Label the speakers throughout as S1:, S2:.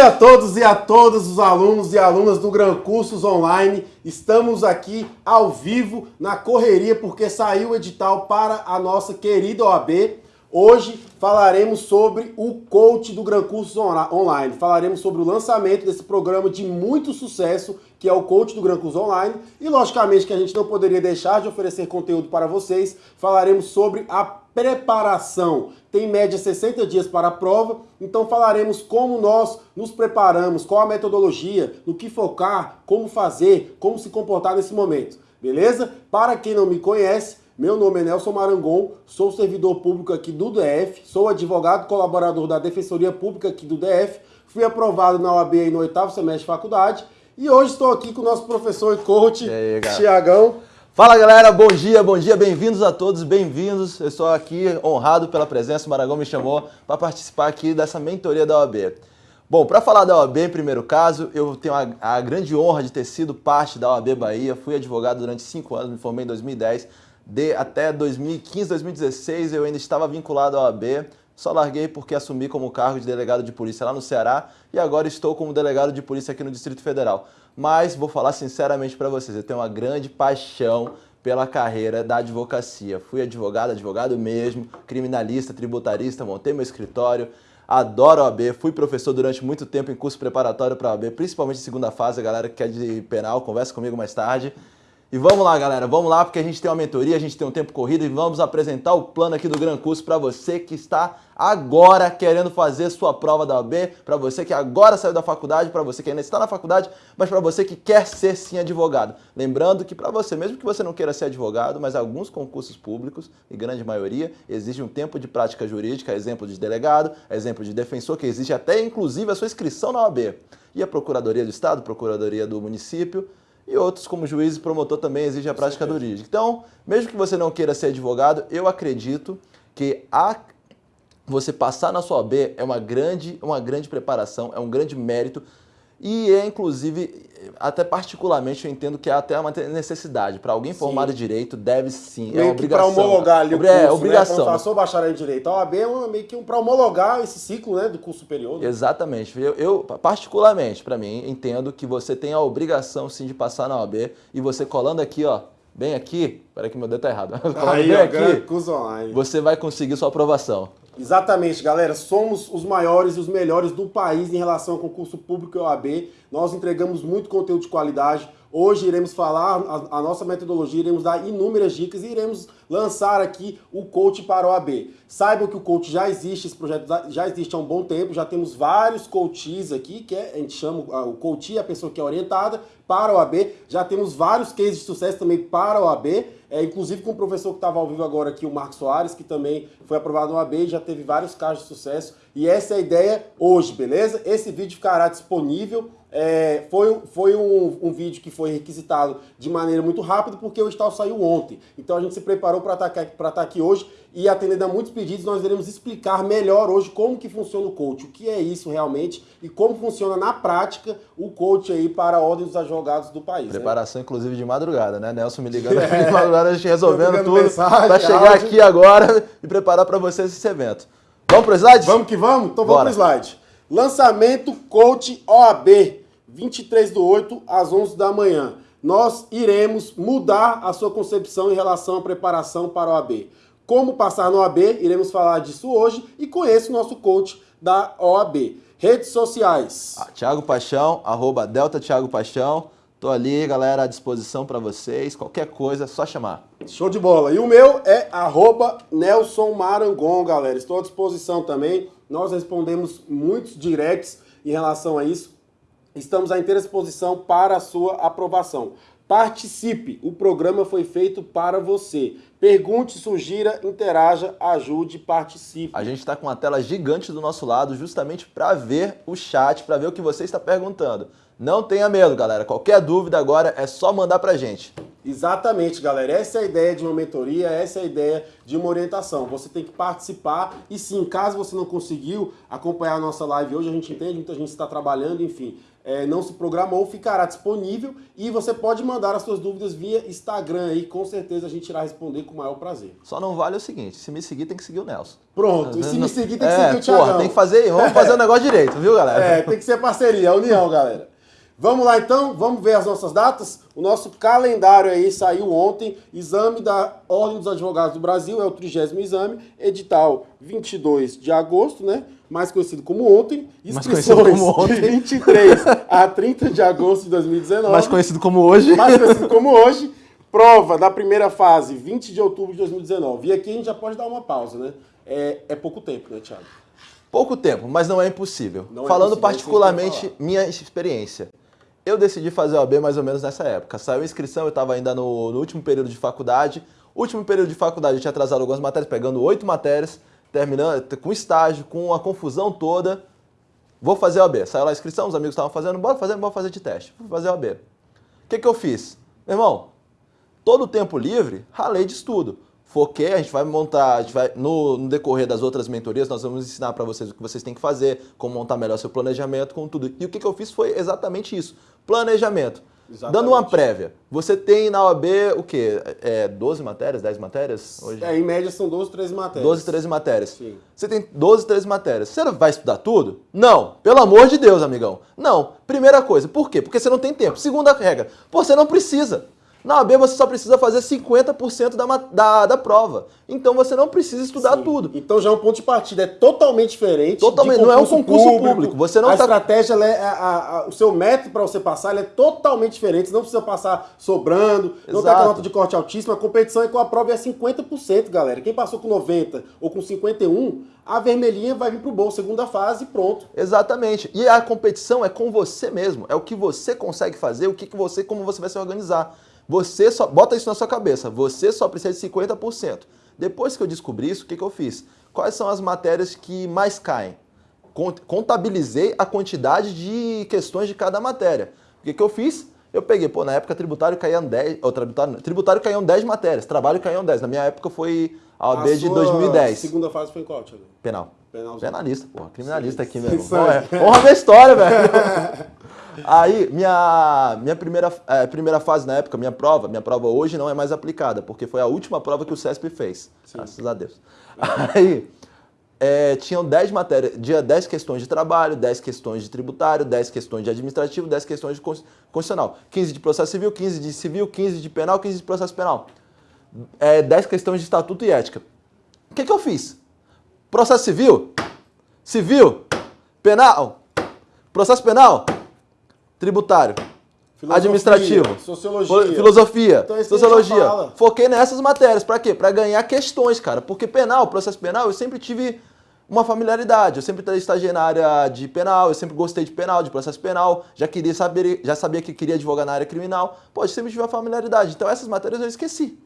S1: Dia a todos e a todas os alunos e alunas do Gran Cursos Online. Estamos aqui ao vivo na correria porque saiu o edital para a nossa querida OAB. Hoje falaremos sobre o do Gran Cursos Online. Falaremos sobre o lançamento desse programa de muito sucesso, que é o coach do Gran Cursos Online. E logicamente que a gente não poderia deixar de oferecer conteúdo para vocês. Falaremos sobre a preparação. Tem média 60 dias para a prova, então falaremos como nós nos preparamos, qual a metodologia, no que focar, como fazer, como se comportar nesse momento. Beleza? Para quem não me conhece, meu nome é Nelson Marangon, sou servidor público aqui do DF, sou advogado colaborador da Defensoria Pública aqui do DF, fui aprovado na OAB no oitavo semestre de faculdade e hoje estou aqui com o nosso professor e coach, Tiagão.
S2: Fala galera, bom dia, bom dia, bem-vindos a todos, bem-vindos. Eu estou aqui honrado pela presença, o Maragão me chamou para participar aqui dessa mentoria da OAB. Bom, para falar da OAB em primeiro caso, eu tenho a, a, grande honra de ter sido parte da OAB Bahia, fui advogado durante cinco anos, me formei em 2010, de até 2015, 2016 eu ainda estava vinculado à OAB, só larguei porque assumi como cargo de delegado de polícia lá no Ceará e agora estou como delegado de polícia aqui no Distrito Federal mas vou falar sinceramente para vocês, eu tenho uma grande paixão pela carreira da advocacia. Fui advogado, advogado mesmo, criminalista, tributarista, montei meu escritório, adoro a OAB, fui professor durante muito tempo em curso preparatório para a OAB, principalmente segunda fase, a galera que quer de penal, conversa comigo mais tarde. E vamos lá, galera, vamos lá, porque a gente tem uma mentoria, a gente tem um tempo corrido e vamos apresentar o plano aqui do Gran Curso para você que está agora querendo fazer sua prova da OAB, para você que agora saiu da faculdade, para você que ainda está na faculdade, mas para você que quer ser sim advogado. Lembrando que para você, mesmo que você não queira ser advogado, mas alguns concursos públicos, e grande maioria, exige um tempo de prática jurídica, exemplo de delegado, exemplo de defensor, que existe até inclusive a sua inscrição na OAB. E a Procuradoria do Estado, Procuradoria do Município, e outros, como juiz e promotor, também exigem a prática jurídica. Então, mesmo que você não queira ser advogado, eu acredito que a você passar na sua OAB é uma grande, uma grande preparação, é um grande mérito e é, inclusive, até particularmente eu entendo que é até uma necessidade. Para alguém formado em direito, deve sim,
S1: meio
S2: é obrigação.
S1: Para homologar ali o
S2: curso, é, obrigação. Né?
S1: Passou bacharel em direito. A OAB é uma, meio que um, para homologar esse ciclo né, do curso superior. Né?
S2: Exatamente. Eu, eu particularmente, para mim, entendo que você tem a obrigação sim de passar na OAB e você colando aqui, ó, bem aqui, peraí que meu dedo tá errado.
S1: Aí,
S2: bem
S1: ó,
S2: aqui, você vai conseguir sua aprovação.
S1: Exatamente, galera. Somos os maiores e os melhores do país em relação ao concurso público e OAB. Nós entregamos muito conteúdo de qualidade. Hoje iremos falar a, a, nossa metodologia, iremos dar inúmeras dicas e iremos lançar aqui o coach para o. Saibam que o coach já existe, esse projeto já existe há um bom tempo, já temos vários coaches aqui, que é, a gente chama o coach, a pessoa que é orientada para o. Já temos vários cases de sucesso também para o é, inclusive com o professor que estava ao vivo agora aqui, o Marcos Soares, que também foi aprovado no AB e já teve vários casos de sucesso. E essa é a ideia hoje, beleza? Esse vídeo ficará disponível é, foi, foi um, um, vídeo que foi requisitado de maneira muito rápida porque o edital saiu ontem. Então a gente se preparou para estar, estar aqui hoje e atendendo a muitos pedidos nós iremos explicar melhor hoje como que funciona o coach, o que é isso realmente e como funciona na prática o coach aí para a ordem dos advogados do país.
S2: Né? Preparação né? inclusive de madrugada, né? Nelson me ligando é. de madrugada, a gente resolvendo tudo para chegar áudio. aqui agora e preparar para vocês esse evento. Vamos para o slide?
S1: Vamos que vamos? Então vamos para o slide. Lançamento Coach OAB 23 do 8 às 11 da manhã. Nós iremos mudar a sua concepção em relação à preparação para o AB. Como passar no OAB, iremos falar disso hoje e conheça o nosso coach da OAB. Redes sociais.
S2: Ah, Tiago Paixão, arroba Delta Thiago Paixão. Tô ali, galera, à disposição para vocês. Qualquer coisa, só chamar.
S1: Show de bola. E o meu é arroba Nelson Marangon, galera. Estou à disposição também. Nós respondemos muitos directs em relação a isso. Estamos à inteira disposição para a sua aprovação. Participe, o programa foi feito para você. Pergunte, sugira, interaja, ajude, participe.
S2: A gente está com uma tela gigante do nosso lado justamente para ver o chat, para ver o que você está perguntando. Não tenha medo, galera. Qualquer dúvida agora é só mandar pra gente.
S1: Exatamente, galera. Essa é a ideia de uma mentoria, essa é a ideia de uma orientação. Você tem que participar e sim, caso você não conseguiu acompanhar a nossa live hoje, a gente entende, muita gente está trabalhando, enfim, é, não se programou, ficará disponível e você pode mandar as suas dúvidas via Instagram aí, com certeza a gente irá responder com o maior prazer.
S2: Só não vale o seguinte, se me seguir tem que seguir o Nelson.
S1: Pronto, e se me seguir tem que é, seguir o Thiago.
S2: tem que fazer, vamos fazer o negócio direito, viu galera?
S1: É, tem que ser parceria, união, galera. Vamos lá então, vamos ver as nossas datas? O nosso calendário aí saiu ontem, exame da Ordem dos Advogados do Brasil, é o trigésimo exame, edital 22 de agosto, né? Mais conhecido como ontem,
S2: inscrições como ontem.
S1: de 23 a 30 de agosto de 2019.
S2: Mais conhecido como hoje.
S1: Mais conhecido como hoje. Prova da primeira fase, 20 de outubro de 2019. E aqui a gente já pode dar uma pausa, né? É, é pouco tempo, né, Thiago?
S2: Pouco tempo, mas não é impossível. Não é Falando é particularmente minha experiência. Eu decidi fazer o AB mais ou menos nessa época. Saiu a inscrição, eu estava ainda no, no, último período de faculdade. Último período de faculdade, eu tinha atrasado algumas matérias, pegando oito matérias, terminando com estágio, com a confusão toda. Vou fazer o AB. Saiu lá a inscrição, os amigos estavam fazendo, bora fazer, bora fazer de teste. Vou fazer o AB. O que, que eu fiz? Meu irmão, todo o tempo livre, ralei de estudo foquei, a gente vai montar, a gente vai, no, no decorrer das outras mentorias, nós vamos ensinar para vocês o que vocês têm que fazer, como montar melhor seu planejamento, com tudo. E o que, que eu fiz foi exatamente isso, planejamento. Exatamente. Dando uma prévia, você tem na OAB o quê? É 12 matérias, 10 matérias?
S1: Hoje? É, em média são 12, 13 matérias.
S2: 12, 13 matérias. Sim. Você tem 12, 13 matérias. Você vai estudar tudo? Não. Pelo amor de Deus, amigão. Não. Primeira coisa, por quê? Porque você não tem tempo. Segunda regra, você não precisa. Na OAB você só precisa fazer 50% da, da, da prova. Então você não precisa estudar Sim. tudo.
S1: Então já é um ponto de partida, é totalmente diferente.
S2: Totalmente, não é um concurso público. público. Você não
S1: a tá... estratégia, é, a, a, o seu método para você passar é totalmente diferente. Você não precisa passar sobrando, Exato. não tem aquela nota de corte altíssima. A competição é com a prova é 50%, galera. Quem passou com 90 ou com 51, a vermelhinha vai vir pro bolso, segunda fase, pronto.
S2: Exatamente. E a competição é com você mesmo. É o que você consegue fazer, o que, que você, como você vai se organizar. Você só bota isso na sua cabeça, você só precisa de 50%. Depois que eu descobri isso, o que, que eu fiz? Quais são as matérias que mais caem? Contabilizei a quantidade de questões de cada matéria. O que, que eu fiz? Eu peguei, pô, na época tributário caíam 10, ou tributário, tributário caíam 10 matérias, trabalho caíam 10. Na minha época foi a OAB de 2010.
S1: segunda fase foi em qual, Thiago?
S2: Penal. Penalzinho. Penalista, porra, criminalista Sim. aqui mesmo. Honra minha história, velho. Aí, minha, minha primeira, é, primeira fase na época, minha prova, minha prova hoje não é mais aplicada, porque foi a última prova que o CESP fez. Sim. Graças a Deus. Aí, é, tinham 10 matérias, dia 10 questões de trabalho, 10 questões de tributário, 10 questões de administrativo, 10 questões de constitucional. 15 de processo civil, 15 de civil, 15 de penal, 15 de processo penal. É, 10 questões de estatuto e ética. O que, que eu fiz? Processo civil, civil, penal, processo penal, tributário, filosofia, administrativo,
S1: sociologia,
S2: filosofia, então, sociologia. Foquei nessas matérias. Para quê? Para ganhar questões, cara. Porque penal, processo penal, eu sempre tive uma familiaridade. Eu sempre estagiei na área de penal, eu sempre gostei de penal, de processo penal, já queria saber, já sabia que queria advogar na área criminal. Pô, eu sempre tive uma familiaridade. Então essas matérias eu esqueci.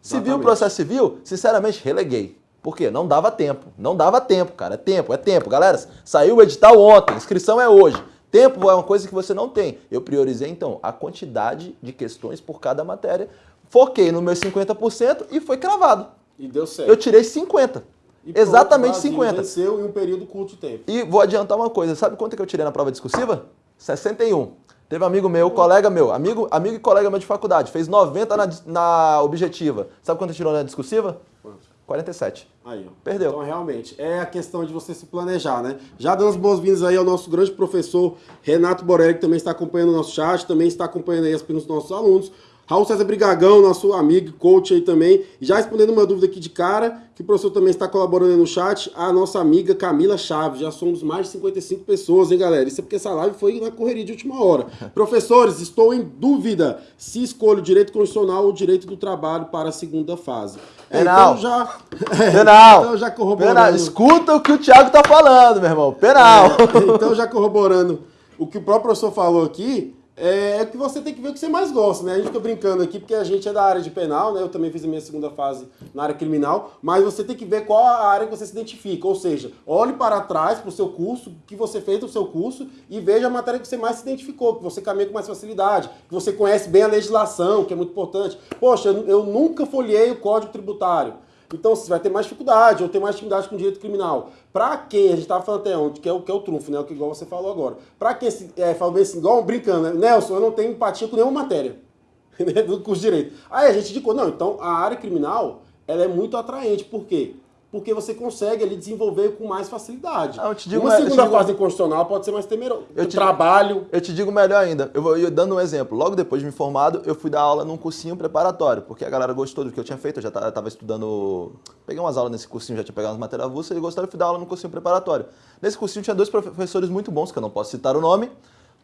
S2: Civil, processo civil, sinceramente, releguei. Por quê? Não dava tempo. Não dava tempo, cara. É tempo, é tempo. Galera, saiu o edital ontem, inscrição é hoje. Tempo é uma coisa que você não tem. Eu priorizei, então, a quantidade de questões por cada matéria, foquei no meu 50% e foi cravado.
S1: E deu certo.
S2: Eu tirei 50. E Exatamente pronto, 50.
S1: venceu em um período curto de tempo.
S2: E vou adiantar uma coisa. Sabe quanto que eu tirei na prova discursiva? 61. Teve um amigo meu, colega meu, amigo, amigo e colega meu de faculdade, fez 90 na, na objetiva. Sabe quanto tirou na discursiva? Quanto? 47.
S1: Aí, ó.
S2: Perdeu.
S1: Então, realmente, é a questão de você se planejar, né? Já dando as boas-vindas aí ao nosso grande professor Renato Borelli, que também está acompanhando o nosso chat, também está acompanhando aí as perguntas dos nossos alunos. Raul César Brigagão, nosso amigo, coach aí também. Já respondendo uma dúvida aqui de cara, que o professor também está colaborando aí no chat, a nossa amiga Camila Chaves. Já somos mais de 55 pessoas, hein, galera? Isso é porque essa live foi na correria de última hora. Professores, estou em dúvida se escolho o direito constitucional ou direito do trabalho para a segunda fase.
S2: É, Penal. Então já,
S1: Penal. então já corroborando. Penal.
S2: Escuta o que o Thiago está falando, meu irmão. Penal.
S1: É, então já corroborando o que o próprio professor falou aqui, é, é que você tem que ver o que você mais gosta, né? A gente fica brincando aqui porque a gente é da área de penal, né? Eu também fiz a minha segunda fase na área criminal, mas você tem que ver qual a área que você se identifica. Ou seja, olhe para trás para o seu curso, o que você fez no seu curso e veja a matéria que você mais se identificou, que você caminha com mais facilidade, que você conhece bem a legislação, que é muito importante. Poxa, eu, eu nunca folhei o Código Tributário. Então você vai ter mais dificuldade, ou ter mais dificuldade com o direito criminal. Para quem, a gente estava falando até ontem, que é o, que é o trunfo, né? O que igual você falou agora. Para quem é, bem assim, igual brincando, né? Nelson, eu não tenho empatia com nenhuma matéria né? do curso de direito. Aí a gente indicou, não, então a área criminal ela é muito atraente. Por quê? Porque você consegue ali desenvolver com mais facilidade. Ah, Uma segunda fase digo... constitucional pode ser mais temeroso. Eu te, trabalho.
S2: Eu te digo melhor ainda. Eu vou eu, dando um exemplo. Logo depois de me formado, eu fui dar aula num cursinho preparatório, porque a galera gostou do que eu tinha feito. Eu já estava estudando. Peguei umas aulas nesse cursinho, já tinha pegado umas matérias avulsas e gostaram, eu fui dar aula num cursinho preparatório. Nesse cursinho tinha dois professores muito bons, que eu não posso citar o nome,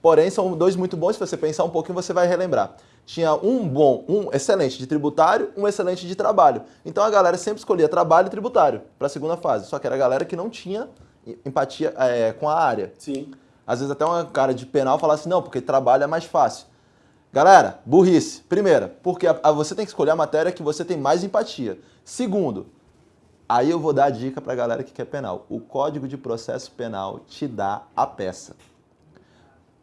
S2: porém são dois muito bons. Se você pensar um pouquinho, você vai relembrar tinha um bom, um excelente de tributário, um excelente de trabalho. Então a galera sempre escolhia trabalho e tributário para a segunda fase. Só que era a galera que não tinha empatia é, com a área.
S1: Sim.
S2: Às vezes até uma cara de penal falasse, não, porque trabalho é mais fácil. Galera, burrice. Primeira, porque a, a, você tem que escolher a matéria que você tem mais empatia. Segundo, aí eu vou dar a dica para a galera que quer penal. O Código de Processo Penal te dá a peça.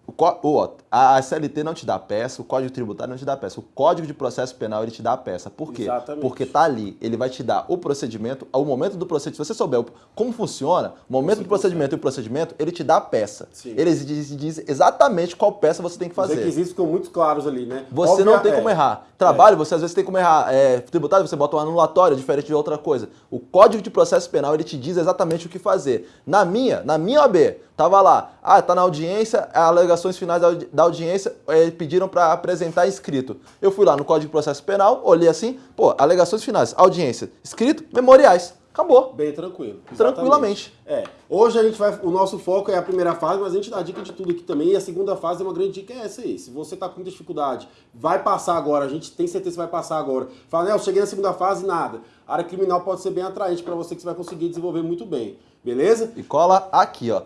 S2: O, a CLT não te dá peça, o Código Tributário não te dá peça. O Código de Processo Penal ele te dá a peça. Por quê?
S1: Exatamente.
S2: Porque tá ali, ele vai te dar o procedimento, ao momento do procedimento, se você souber como funciona, o momento do procedimento e o procedimento, ele te dá a peça. Sim. Ele diz, diz, exatamente qual peça você tem que fazer. Os
S1: requisitos ficam muito claros ali, né?
S2: Você Óbvio, não tem é. como errar. Trabalho, é. você às vezes tem como errar. É, tributário, você bota um anulatório, diferente de outra coisa. O Código de Processo Penal, ele te diz exatamente o que fazer. Na minha, na minha OAB, tava lá, ah, tá na audiência, alegações finais da audiência é, pediram para apresentar escrito. Eu fui lá no Código de Processo Penal, olhei assim, pô, alegações finais, audiência, escrito, memoriais. Acabou.
S1: Bem tranquilo.
S2: Exatamente. Tranquilamente.
S1: É. Hoje a gente vai. O nosso foco é a primeira fase, mas a gente dá dica de tudo aqui também. E a segunda fase é uma grande dica é essa aí. Se você está com muita dificuldade, vai passar agora. A gente tem certeza que vai passar agora. Fala, né, eu cheguei na segunda fase nada. A área criminal pode ser bem atraente para você que você vai conseguir desenvolver muito bem. Beleza?
S2: E cola aqui, ó.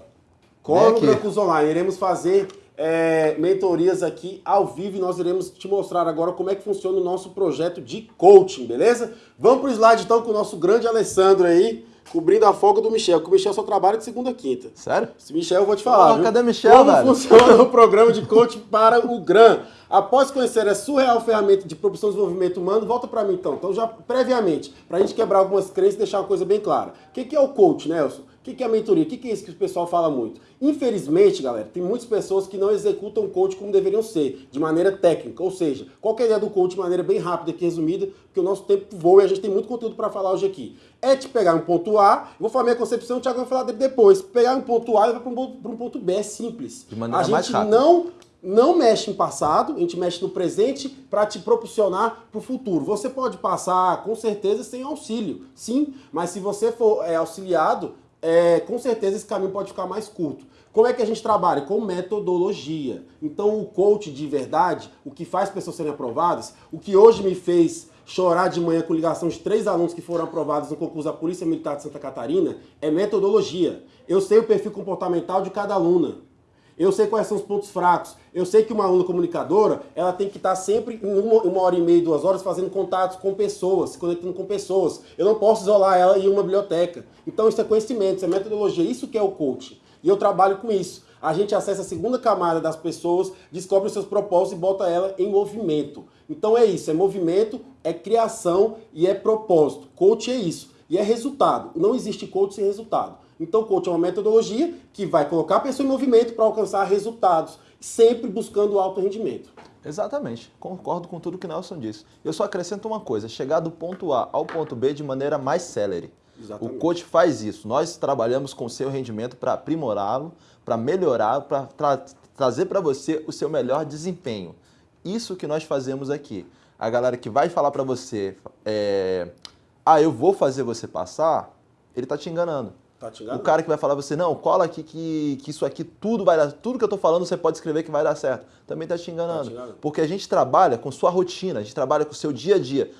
S1: Cola no Campus Online. Iremos fazer é, mentorias aqui ao vivo e nós iremos te mostrar agora como é que funciona o nosso projeto de coaching, beleza? Vamos para o slide então com o nosso grande Alessandro aí, cobrindo a folga do Michel, que o Michel só trabalha de segunda a quinta.
S2: Sério?
S1: Esse Michel eu vou te falar.
S2: Oh, cadê Michel,
S1: Como
S2: velho?
S1: funciona o programa de coaching para o GRAM? Após conhecer a surreal ferramenta de propulsão e desenvolvimento humano, volta para mim então. Então já previamente, para a gente quebrar algumas crenças e deixar uma coisa bem clara. O que é o coach, Nelson? O que é a mentoria? O que é isso que o pessoal fala muito? Infelizmente, galera, tem muitas pessoas que não executam o coach como deveriam ser, de maneira técnica. Ou seja, qual é a ideia do coach de maneira bem rápida aqui, resumida, porque o nosso tempo voa e a gente tem muito conteúdo para falar hoje aqui. É te pegar um ponto A, vou falar minha concepção, o Thiago vai falar dele depois. Pegar um ponto A e vai para um, um, ponto B, é simples.
S2: De maneira
S1: a
S2: mais
S1: gente não não mexe em passado, a gente mexe no presente para te proporcionar para o futuro. Você pode passar com certeza sem auxílio, sim, mas se você for é, auxiliado, é, com certeza esse caminho pode ficar mais curto. Como é que a gente trabalha? Com metodologia. Então, o coach de verdade, o que faz pessoas serem aprovadas, o que hoje me fez chorar de manhã com ligação de três alunos que foram aprovados no concurso da Polícia Militar de Santa Catarina, é metodologia. Eu sei o perfil comportamental de cada aluna. Eu sei quais são os pontos fracos. Eu sei que uma aluna comunicadora, ela tem que estar sempre em uma, uma, hora e meia, duas horas, fazendo contatos com pessoas, se conectando com pessoas. Eu não posso isolar ela em uma biblioteca. Então isso é conhecimento, isso é metodologia, isso que é o coaching. E eu trabalho com isso. A gente acessa a segunda camada das pessoas, descobre os seus propósitos e bota ela em movimento. Então é isso, é movimento, é criação e é propósito. Coach é isso. E é resultado. Não existe coach sem resultado. Então, coach é uma metodologia que vai colocar a pessoa em movimento para alcançar resultados, sempre buscando alto rendimento.
S2: Exatamente, concordo com tudo que Nelson disse. Eu só acrescento uma coisa: chegar do ponto A ao ponto B de maneira mais célere.
S1: Exatamente.
S2: O coach faz isso. Nós trabalhamos com o seu rendimento para aprimorá-lo, para melhorá-lo, para tra trazer para você o seu melhor desempenho. Isso que nós fazemos aqui. A galera que vai falar para você, é, ah, eu vou fazer você passar, ele está te enganando.
S1: Tá
S2: o cara que vai falar você, não, cola aqui que, que isso aqui tudo vai dar, tudo que eu tô falando você pode escrever que vai dar certo. Também tá te enganando. Tá te enganando. Porque a gente trabalha com sua rotina, a gente trabalha com o seu dia a dia.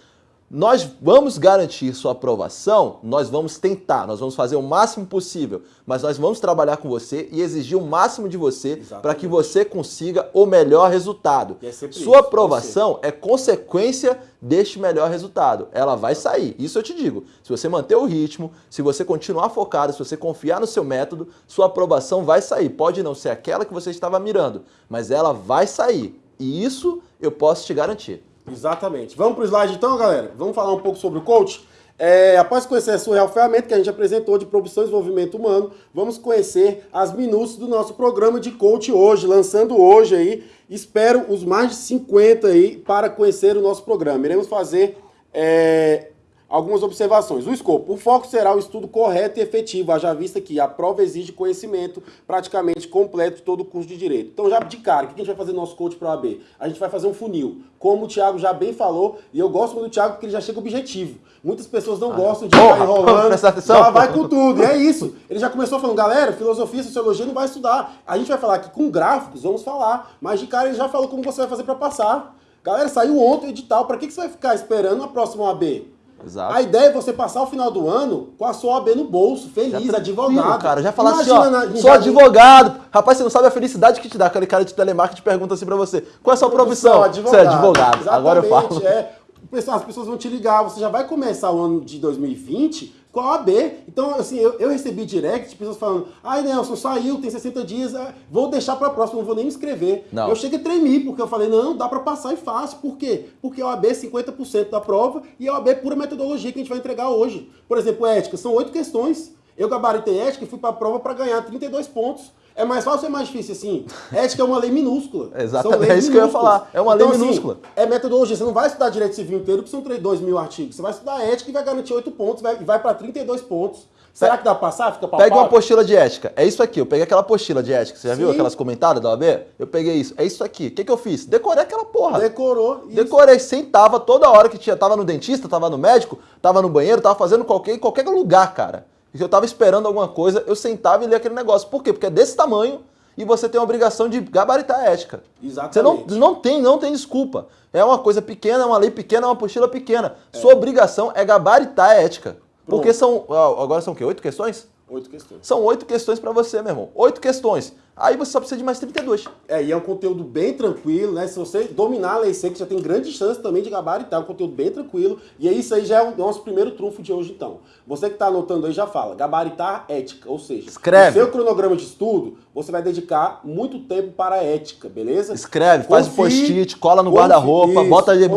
S2: Nós vamos garantir sua aprovação, nós vamos tentar, nós vamos fazer o máximo possível, mas nós vamos trabalhar com você e exigir o máximo de você para que você consiga o melhor resultado. É sua isso, aprovação é consequência deste melhor resultado. Ela vai sair, isso eu te digo. Se você manter o ritmo, se você continuar focado, se você confiar no seu método, sua aprovação vai sair. Pode não ser aquela que você estava mirando, mas ela vai sair. E isso eu posso te garantir.
S1: Exatamente. Vamos para o slide então, galera? Vamos falar um pouco sobre o coach? É, após conhecer a sua real ferramenta que a gente apresentou de produção e desenvolvimento humano, vamos conhecer as minúcias do nosso programa de coach hoje, lançando hoje aí. Espero os mais de 50 aí para conhecer o nosso programa. Iremos fazer é, algumas observações. O escopo. O foco será o estudo correto e efetivo, haja vista que a prova exige conhecimento praticamente completo de todo o curso de Direito. Então, já de cara, o que a gente vai fazer no nosso coach para o AB? A gente vai fazer um funil. Como o Thiago já bem falou, e eu gosto muito do Thiago porque ele já chega objetivo. Muitas pessoas não ah, gostam de porra, ficar enrolando, já vai com tudo. E é isso. Ele já começou falando, galera, filosofia, sociologia não vai estudar. A gente vai falar aqui com gráficos, vamos falar. Mas de cara ele já falou como você vai fazer para passar. Galera, saiu ontem o edital. Para que, que você vai ficar esperando a próxima AB? Exato. A ideia é você passar o final do ano com a sua OAB no bolso, feliz, já advogado.
S2: cara, já falar assim, ó, na, sou advogado. Rapaz, você não sabe a felicidade que te dá. Aquele cara de telemarketing pergunta assim pra você, qual é a sua profissão? Advogado. Você é advogado. Exatamente, Agora eu falo.
S1: É. As pessoas vão te ligar, você já vai começar o ano de 2020 com a OAB. Então, assim, eu, eu recebi direct, pessoas falando, ai Nelson, saiu, tem 60 dias, é, vou deixar para próximo, não vou nem me inscrever. Não. Eu cheguei a tremer, porque eu falei, não, dá para passar e fácil. Por quê? Porque a OAB é 50% da prova e a OAB é pura metodologia que a gente vai entregar hoje. Por exemplo, ética, são oito questões. Eu gabaritei ética e fui para a prova para ganhar 32 pontos. É mais fácil ou é mais difícil assim? Ética é uma lei minúscula.
S2: Exatamente, é isso que eu ia falar. É uma então, lei assim, minúscula.
S1: Assim, é metodologia. Você não vai estudar direito civil inteiro, porque são 2 mil artigos. Você vai estudar ética e vai garantir 8 pontos, vai, vai para 32 pontos. Será que dá pra passar? Fica
S2: Pega uma apostila de ética. É isso aqui. Eu peguei aquela apostila de ética. Você já Sim. viu aquelas comentadas da OAB? Eu peguei isso. É isso aqui. O que, que eu fiz? Decorei aquela porra.
S1: Decorou.
S2: Isso. Decorei. Sentava toda hora que tinha. Tava no dentista, tava no médico, tava no banheiro, tava fazendo qualquer, qualquer lugar, cara. E eu tava esperando alguma coisa, eu sentava e lia aquele negócio. Por quê? Porque é desse tamanho e você tem a obrigação de gabaritar a ética.
S1: Exatamente.
S2: Você não, não, tem, não tem desculpa. É uma coisa pequena, é uma lei pequena, é uma apostila pequena. É. Sua obrigação é gabaritar a ética. Pronto. Porque são. Agora são o quê? Oito questões?
S1: Oito questões.
S2: São oito questões para você, meu irmão. Oito questões. Aí você só precisa de mais 32.
S1: É, e é um conteúdo bem tranquilo, né? Se você dominar a lei seca, já tem grande chance também de gabaritar. É um conteúdo bem tranquilo. E é isso aí já é o nosso primeiro trunfo de hoje, então. Você que está anotando aí já fala, gabaritar ética. Ou seja,
S2: Escreve.
S1: seu cronograma de estudo, você vai dedicar muito tempo para a ética, beleza?
S2: Escreve, faz o post-it, cola no guarda-roupa, bota, ali,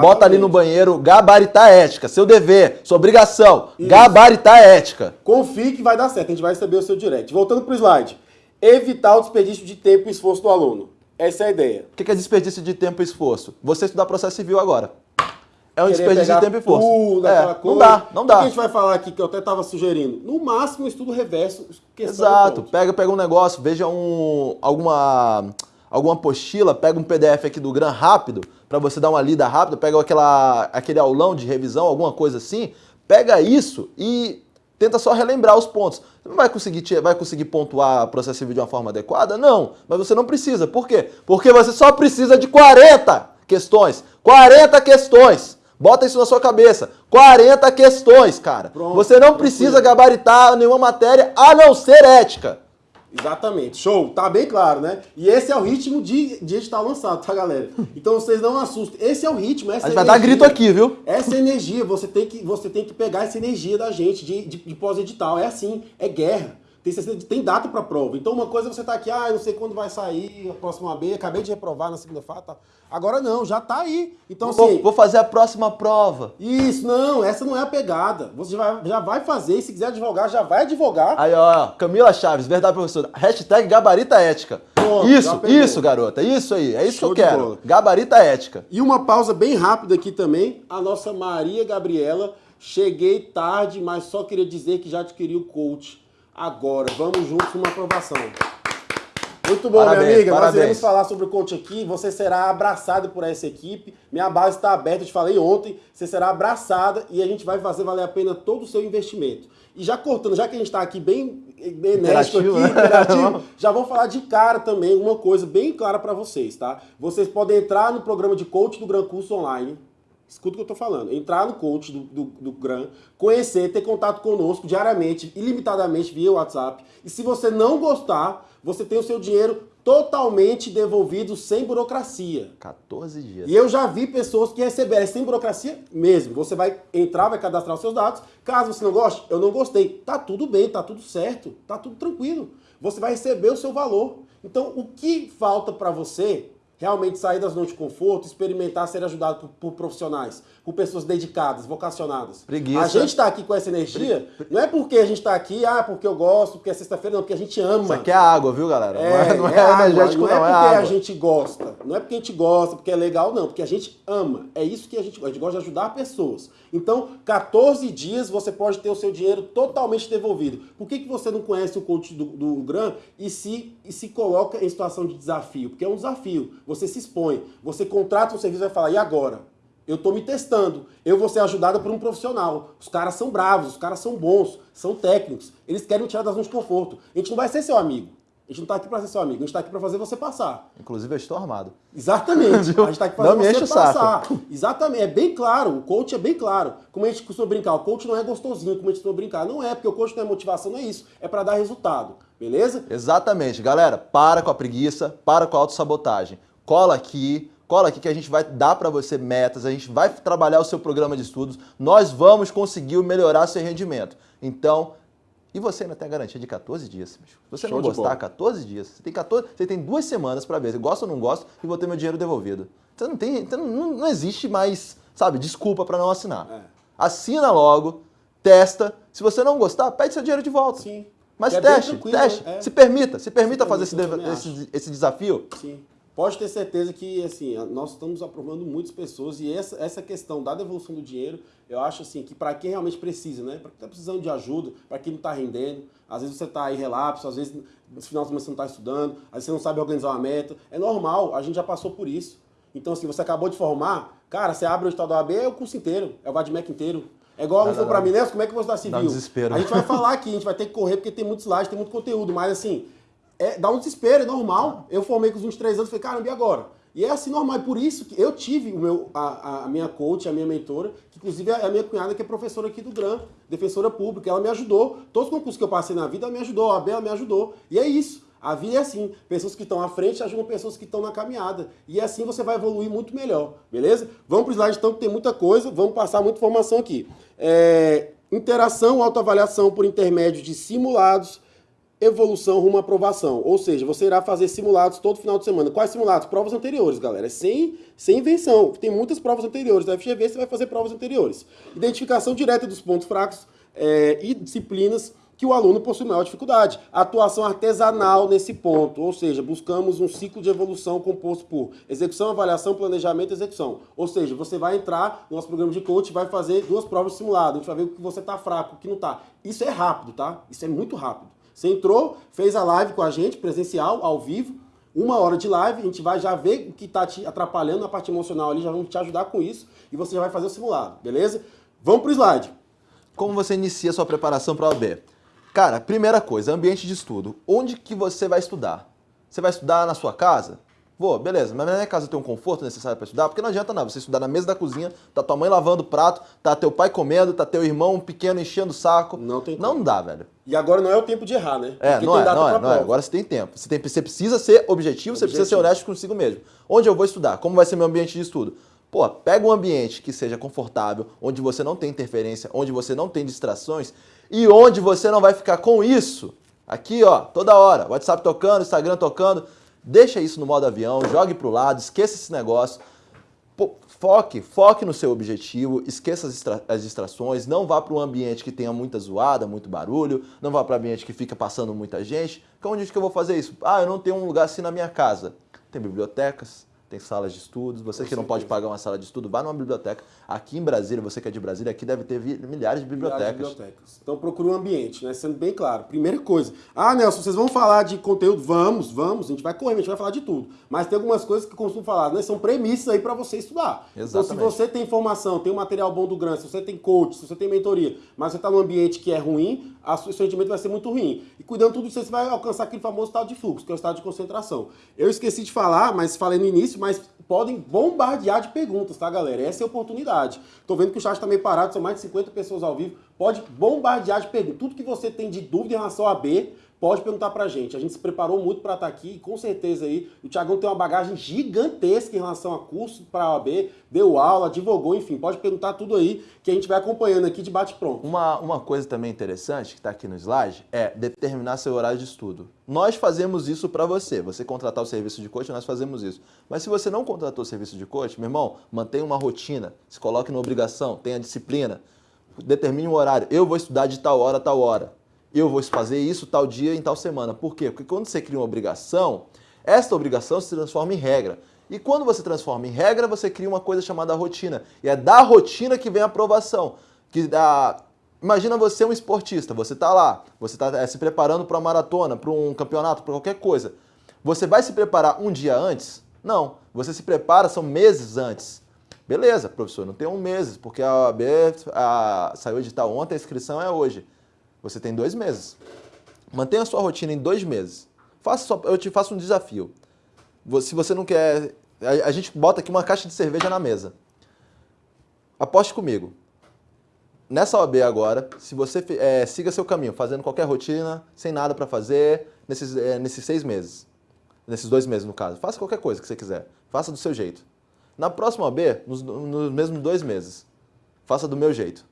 S2: bota ali no banheiro, gabaritar ética. Seu dever, sua obrigação, isso. gabaritar ética.
S1: Confie que vai dar certo, a gente vai receber o seu direct. Voltando para o slide evitar o desperdício de tempo e esforço do aluno. Essa é a ideia.
S2: O que é desperdício de tempo e esforço? Você estudar processo civil agora. É um desperdício de tempo e esforço. Tudo, é, não dá, não dá. O
S1: que a gente vai falar aqui, que eu até estava sugerindo? No máximo, estudo reverso.
S2: Exato. Pega, pega um negócio, veja um, alguma, alguma apostila, pega um PDF aqui do GRAM rápido, para você dar uma lida rápida, pega aquela, aquele aulão de revisão, alguma coisa assim, pega isso e tenta só relembrar os pontos. Você não vai conseguir, vai conseguir pontuar processo civil de uma forma adequada? Não, mas você não precisa. Por quê? Porque você só precisa de 40 questões. 40 questões. Bota isso na sua cabeça. 40 questões, cara. Pronto, você não precisa gabaritar nenhuma matéria a não ser ética.
S1: Exatamente, show, tá bem claro, né? E esse é o ritmo de, de edital lançado, tá, galera? Então vocês não assustem. Esse é o ritmo, essa
S2: A gente vai dar grito aqui, viu?
S1: Essa energia, você tem que, você tem que pegar essa energia da gente de, de, de pós-edital. É assim, é guerra. Tem, tem data para prova. Então uma coisa é você tá aqui, ah, não sei quando vai sair a próxima B, acabei de reprovar na segunda-feira, tá. Agora não, já tá aí. Então assim,
S2: vou, fazer a próxima prova.
S1: Isso, não, essa não é a pegada. Você já vai, já vai fazer, e se quiser advogar, já vai advogar.
S2: Aí, ó, Camila Chaves, verdade professora. Hashtag gabarita ética. Pronto, isso, isso, garota, isso aí, é isso Show que eu quero. Gabarita ética.
S1: E uma pausa bem rápida aqui também, a nossa Maria Gabriela. Cheguei tarde, mas só queria dizer que já adquiri o coach agora. Vamos juntos numa aprovação. Muito bom, parabéns, minha amiga. Parabéns. Nós iremos falar sobre o coach aqui. Você será abraçado por essa equipe. Minha base está aberta, eu te falei ontem. Você será abraçada e a gente vai fazer valer a pena todo o seu investimento. E já cortando, já que a gente está aqui bem, bem enérgico aqui, né? interativo, já vou falar de cara também uma coisa bem clara para vocês, tá? Vocês podem entrar no programa de coach do Gran Curso Online escuta o que eu estou falando, entrar no coach do, do, do GRAM, conhecer, ter contato conosco diariamente, ilimitadamente via WhatsApp. E se você não gostar, você tem o seu dinheiro totalmente devolvido sem burocracia.
S2: 14 dias.
S1: E eu já vi pessoas que receberam sem burocracia mesmo. Você vai entrar, vai cadastrar os seus dados. Caso você não goste, eu não gostei. Tá tudo bem, tá tudo certo, tá tudo tranquilo. Você vai receber o seu valor. Então, o que falta para você realmente sair das zonas de conforto, experimentar ser ajudado por, por, profissionais, por pessoas dedicadas, vocacionadas.
S2: Preguiça.
S1: A gente está aqui com essa energia, não é porque a gente está aqui, ah, porque eu gosto, porque é sexta-feira, não, porque a gente ama.
S2: Isso aqui é água, viu, galera?
S1: É, não é, não é, é energético, não, é, não é porque a gente gosta, não é porque a gente gosta, porque é legal, não, porque a gente ama. É isso que a gente gosta, a gente gosta de ajudar pessoas. Então, 14 dias você pode ter o seu dinheiro totalmente devolvido. Por que, que você não conhece o coach do, do GRAM e se, e se coloca em situação de desafio? Porque é um desafio você se expõe, você contrata um serviço e vai falar, e agora? Eu estou me testando, eu vou ser ajudada por um profissional. Os caras são bravos, os caras são bons, são técnicos, eles querem me tirar da zona de conforto. A gente não vai ser seu amigo. A gente não está aqui para ser seu amigo, a gente está aqui para fazer você passar.
S2: Inclusive, eu estou armado.
S1: Exatamente. a gente está aqui para fazer você passar. Saco. Exatamente. É bem claro, o coach é bem claro. Como a gente costuma brincar, o coach não é gostosinho, como a gente costuma brincar. Não é, porque o coach não é motivação, não é isso. É para dar resultado. Beleza?
S2: Exatamente. Galera, para com a preguiça, para com a autossabotagem cola aqui, cola aqui que a gente vai dar para você metas, a gente vai trabalhar o seu programa de estudos, nós vamos conseguir melhorar seu rendimento. Então, e você ainda tem a garantia de 14 dias. Se você Show não gostar, 14 dias. Você tem, 14, você tem duas semanas para ver se gosta ou não gosta e vou ter meu dinheiro devolvido. Então não, tem, então não, não existe mais, sabe, desculpa para não assinar. É. Assina logo, testa. Se você não gostar, pede seu dinheiro de volta.
S1: Sim.
S2: Mas é teste, teste. É. Se permita, se permita se fazer esse, esse, esse desafio.
S1: Sim pode ter certeza que assim, nós estamos aprovando muitas pessoas e essa, essa questão da devolução do dinheiro, eu acho assim que para quem realmente precisa, né? Para quem está precisando de ajuda, para quem não está rendendo, às vezes você está aí relapso, às vezes no final de semana você não está estudando, às vezes você não sabe organizar uma meta. É normal, a gente já passou por isso. Então, assim, você acabou de formar, cara, você abre o estado da OAB, é o curso inteiro, é o VADMEC inteiro. É igual aluno para mim, né? Como é que você está civil?
S2: desespero.
S1: A gente vai falar aqui, a gente vai ter que correr porque tem muito slide, tem muito conteúdo, mas assim, é, dá um desespero, é normal. Eu formei com os 23 anos, falei, caramba, e agora? E é assim normal, é por isso que eu tive o meu, a, a minha coach, a minha mentora, que inclusive é a minha cunhada, que é professora aqui do GRAM, defensora pública, ela me ajudou. Todos os concursos que eu passei na vida, ela me ajudou, a Bela me ajudou. E é isso. A vida é assim, pessoas que estão à frente ajudam pessoas que estão na caminhada. E assim você vai evoluir muito melhor, beleza? Vamos para o slide então, que tem muita coisa, vamos passar muita informação aqui. É, interação, autoavaliação por intermédio de simulados, evolução rumo à aprovação. Ou seja, você irá fazer simulados todo final de semana. Quais simulados? Provas anteriores, galera. É sem, sem invenção. Tem muitas provas anteriores. Da FGV você vai fazer provas anteriores. Identificação direta dos pontos fracos é, e disciplinas que o aluno possui maior dificuldade. Atuação artesanal nesse ponto, ou seja, buscamos um ciclo de evolução composto por execução, avaliação, planejamento e execução. Ou seja, você vai entrar no nosso programa de coach vai fazer duas provas simuladas, a gente vai ver o que você está fraco, o que não está. Isso é rápido, tá? Isso é muito rápido. Você entrou, fez a live com a gente, presencial, ao vivo, uma hora de live, a gente vai já ver o que está te atrapalhando na parte emocional ali, já vamos te ajudar com isso e você já vai fazer o simulado, beleza? Vamos para o slide.
S2: Como você inicia a sua preparação para a OAB? Cara, primeira coisa, ambiente de estudo. Onde que você vai estudar? Você vai estudar na sua casa? Vou, beleza, mas na minha casa tem um conforto necessário para estudar? Porque não adianta nada você estudar na mesa da cozinha, tá tua mãe lavando o prato, tá teu pai comendo, tá teu irmão pequeno enchendo o saco.
S1: Não tem
S2: Não dá, velho.
S1: E agora não é o tempo de errar, né?
S2: É, não é, não é, não é. Agora você tem tempo. Você, tem, você precisa ser objetivo, objetivo, você precisa ser honesto consigo mesmo. Onde eu vou estudar? Como vai ser meu ambiente de estudo? Pô, pega um ambiente que seja confortável, onde você não tem interferência, onde você não tem distrações e onde você não vai ficar com isso. Aqui, ó, toda hora, WhatsApp tocando, Instagram tocando. Deixa isso no modo avião, jogue para o lado, esqueça esse negócio. Foque, foque no seu objetivo, esqueça as, as distrações, não vá para um ambiente que tenha muita zoada, muito barulho, não vá para um ambiente que fica passando muita gente. Então, onde é que eu vou fazer isso? Ah, eu não tenho um lugar assim na minha casa. Tem bibliotecas, tem salas de estudos. Você que não pode pagar uma sala de estudo, vá numa biblioteca. Aqui em Brasília, você que é de Brasília, aqui deve ter milhares de bibliotecas. Milhares de bibliotecas.
S1: Então procure um ambiente, né? Sendo bem claro. Primeira coisa. Ah, Nelson, vocês vão falar de conteúdo? Vamos, vamos. A gente vai correr, a gente vai falar de tudo. Mas tem algumas coisas que eu costumo falar, né? São premissas aí para você estudar. Exatamente. Então, se você tem informação, tem um material bom do GRAN, se você tem coach, se você tem mentoria, mas você está num ambiente que é ruim, a seu rendimento vai ser muito ruim. E cuidando tudo disso, você vai alcançar aquele famoso estado de fluxo, que é o estado de concentração. Eu esqueci de falar, mas falei no início, mas podem bombardear de perguntas, tá, galera? Essa é a oportunidade. Tô vendo que o chat tá meio parado, são mais de 50 pessoas ao vivo. Pode bombardear de perguntas. Tudo que você tem de dúvida em relação a B, pode perguntar pra gente. A gente se preparou muito para estar tá aqui e com certeza aí o Tiagão tem uma bagagem gigantesca em relação a curso para a OAB, deu aula, divulgou, enfim, pode perguntar tudo aí que a gente vai acompanhando aqui de bate-pronto.
S2: Uma, uma coisa também interessante que está aqui no slide é determinar seu horário de estudo. Nós fazemos isso para você. Você contratar o serviço de coach, nós fazemos isso. Mas se você não contratou o serviço de coach, meu irmão, mantenha uma rotina, se coloque na obrigação, tenha disciplina, determine um horário. Eu vou estudar de tal hora a tal hora eu vou fazer isso tal dia em tal semana. Por quê? Porque quando você cria uma obrigação, esta obrigação se transforma em regra. E quando você transforma em regra, você cria uma coisa chamada rotina. E é da rotina que vem a aprovação. Que dá... Imagina você um esportista, você está lá, você está é, se preparando para uma maratona, para um campeonato, para qualquer coisa. Você vai se preparar um dia antes? Não. Você se prepara, são meses antes. Beleza, professor, não tem um mês, porque a OAB a, saiu edital ontem, a inscrição é hoje. Você tem dois meses. Mantenha a sua rotina em dois meses. Faça só, eu te faço um desafio. Se você não quer... A, gente bota aqui uma caixa de cerveja na mesa. Aposte comigo. Nessa OAB agora, se você é, siga seu caminho, fazendo qualquer rotina, sem nada para fazer, nesses, é, nesses seis meses. Nesses dois meses, no caso. Faça qualquer coisa que você quiser. Faça do seu jeito. Na próxima OAB, nos, nos mesmos dois meses, faça do meu jeito.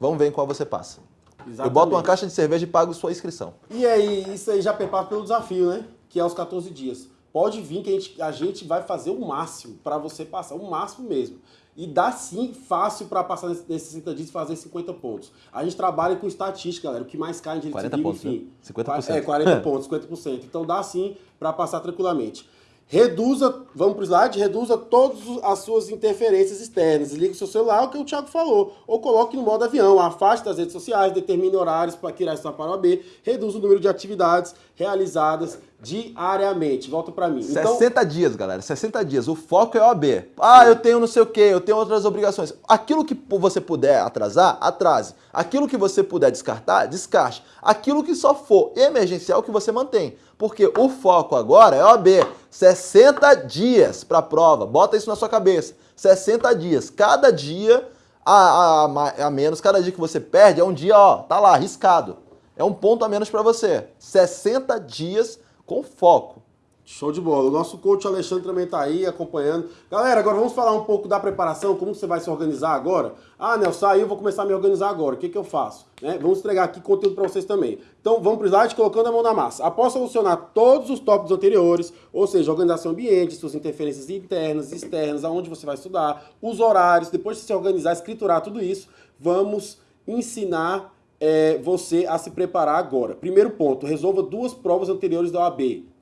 S2: Vamos ver em qual você passa. Exatamente. Eu boto uma caixa de cerveja e pago sua inscrição.
S1: E aí, isso aí já prepara pelo desafio, né? Que é os 14 dias. Pode vir que a gente, a gente vai fazer o máximo para você passar, o máximo mesmo. E dá sim fácil para passar nesses 60 dias e fazer 50 pontos. A gente trabalha com estatística, galera. O que mais cai em direito
S2: 40 pontos, enfim. Né? 50%.
S1: É, 40 pontos, 50%. Então dá sim para passar tranquilamente. Reduza, vamos para o slide, reduza todas as suas interferências externas. Ligue o seu celular, o que o Thiago falou. Ou coloque no modo avião, afaste das redes sociais, determine horários para que irá estar para AB, reduza o número de atividades realizadas diariamente. Volta para mim.
S2: 60 então... dias, galera. 60 dias. O foco é OAB. Ah, eu tenho não sei o quê, eu tenho outras obrigações. Aquilo que você puder atrasar, atrase. Aquilo que você puder descartar, descarte. Aquilo que só for emergencial, que você mantém. Porque o foco agora é OAB. 60 dias para a prova. Bota isso na sua cabeça. 60 dias. Cada dia a, a, a menos, cada dia que você perde é um dia, ó, tá lá, arriscado. É um ponto a menos para você. 60 dias com foco.
S1: Show de bola. O nosso coach Alexandre também está aí acompanhando. Galera, agora vamos falar um pouco da preparação, como você vai se organizar agora. Ah, Nelson, eu vou começar a me organizar agora. O que, que eu faço? Né? Vamos entregar aqui conteúdo para vocês também. Então vamos para o slide colocando a mão na massa. Após solucionar todos os tópicos anteriores, ou seja, organização ambiente, suas interferências internas externas, aonde você vai estudar, os horários, depois de se organizar, escriturar tudo isso, vamos ensinar é, você a se preparar agora. Primeiro ponto, resolva duas provas anteriores da OAB.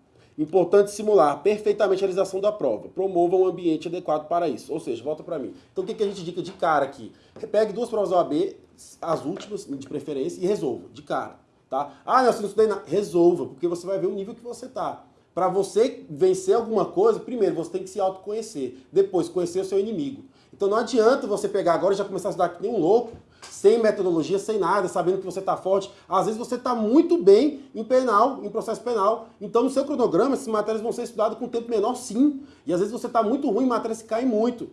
S1: Importante simular perfeitamente a realização da prova. Promova um ambiente adequado para isso. Ou seja, volta para mim. Então o que, que a gente dica de cara aqui? Pegue duas provas da OAB, as últimas de preferência, e resolva, de cara. Tá? Ah, Nelson, não estudei nada. Resolva, porque você vai ver o nível que você está. Para você vencer alguma coisa, primeiro você tem que se autoconhecer. Depois, conhecer o seu inimigo. Então não adianta você pegar agora e já começar a estudar que nem um louco sem metodologia, sem nada, sabendo que você está forte. Às vezes você está muito bem em penal, em processo penal. Então, no seu cronograma, essas matérias vão ser estudadas com tempo menor, sim. E às vezes você está muito ruim, matérias que caem muito.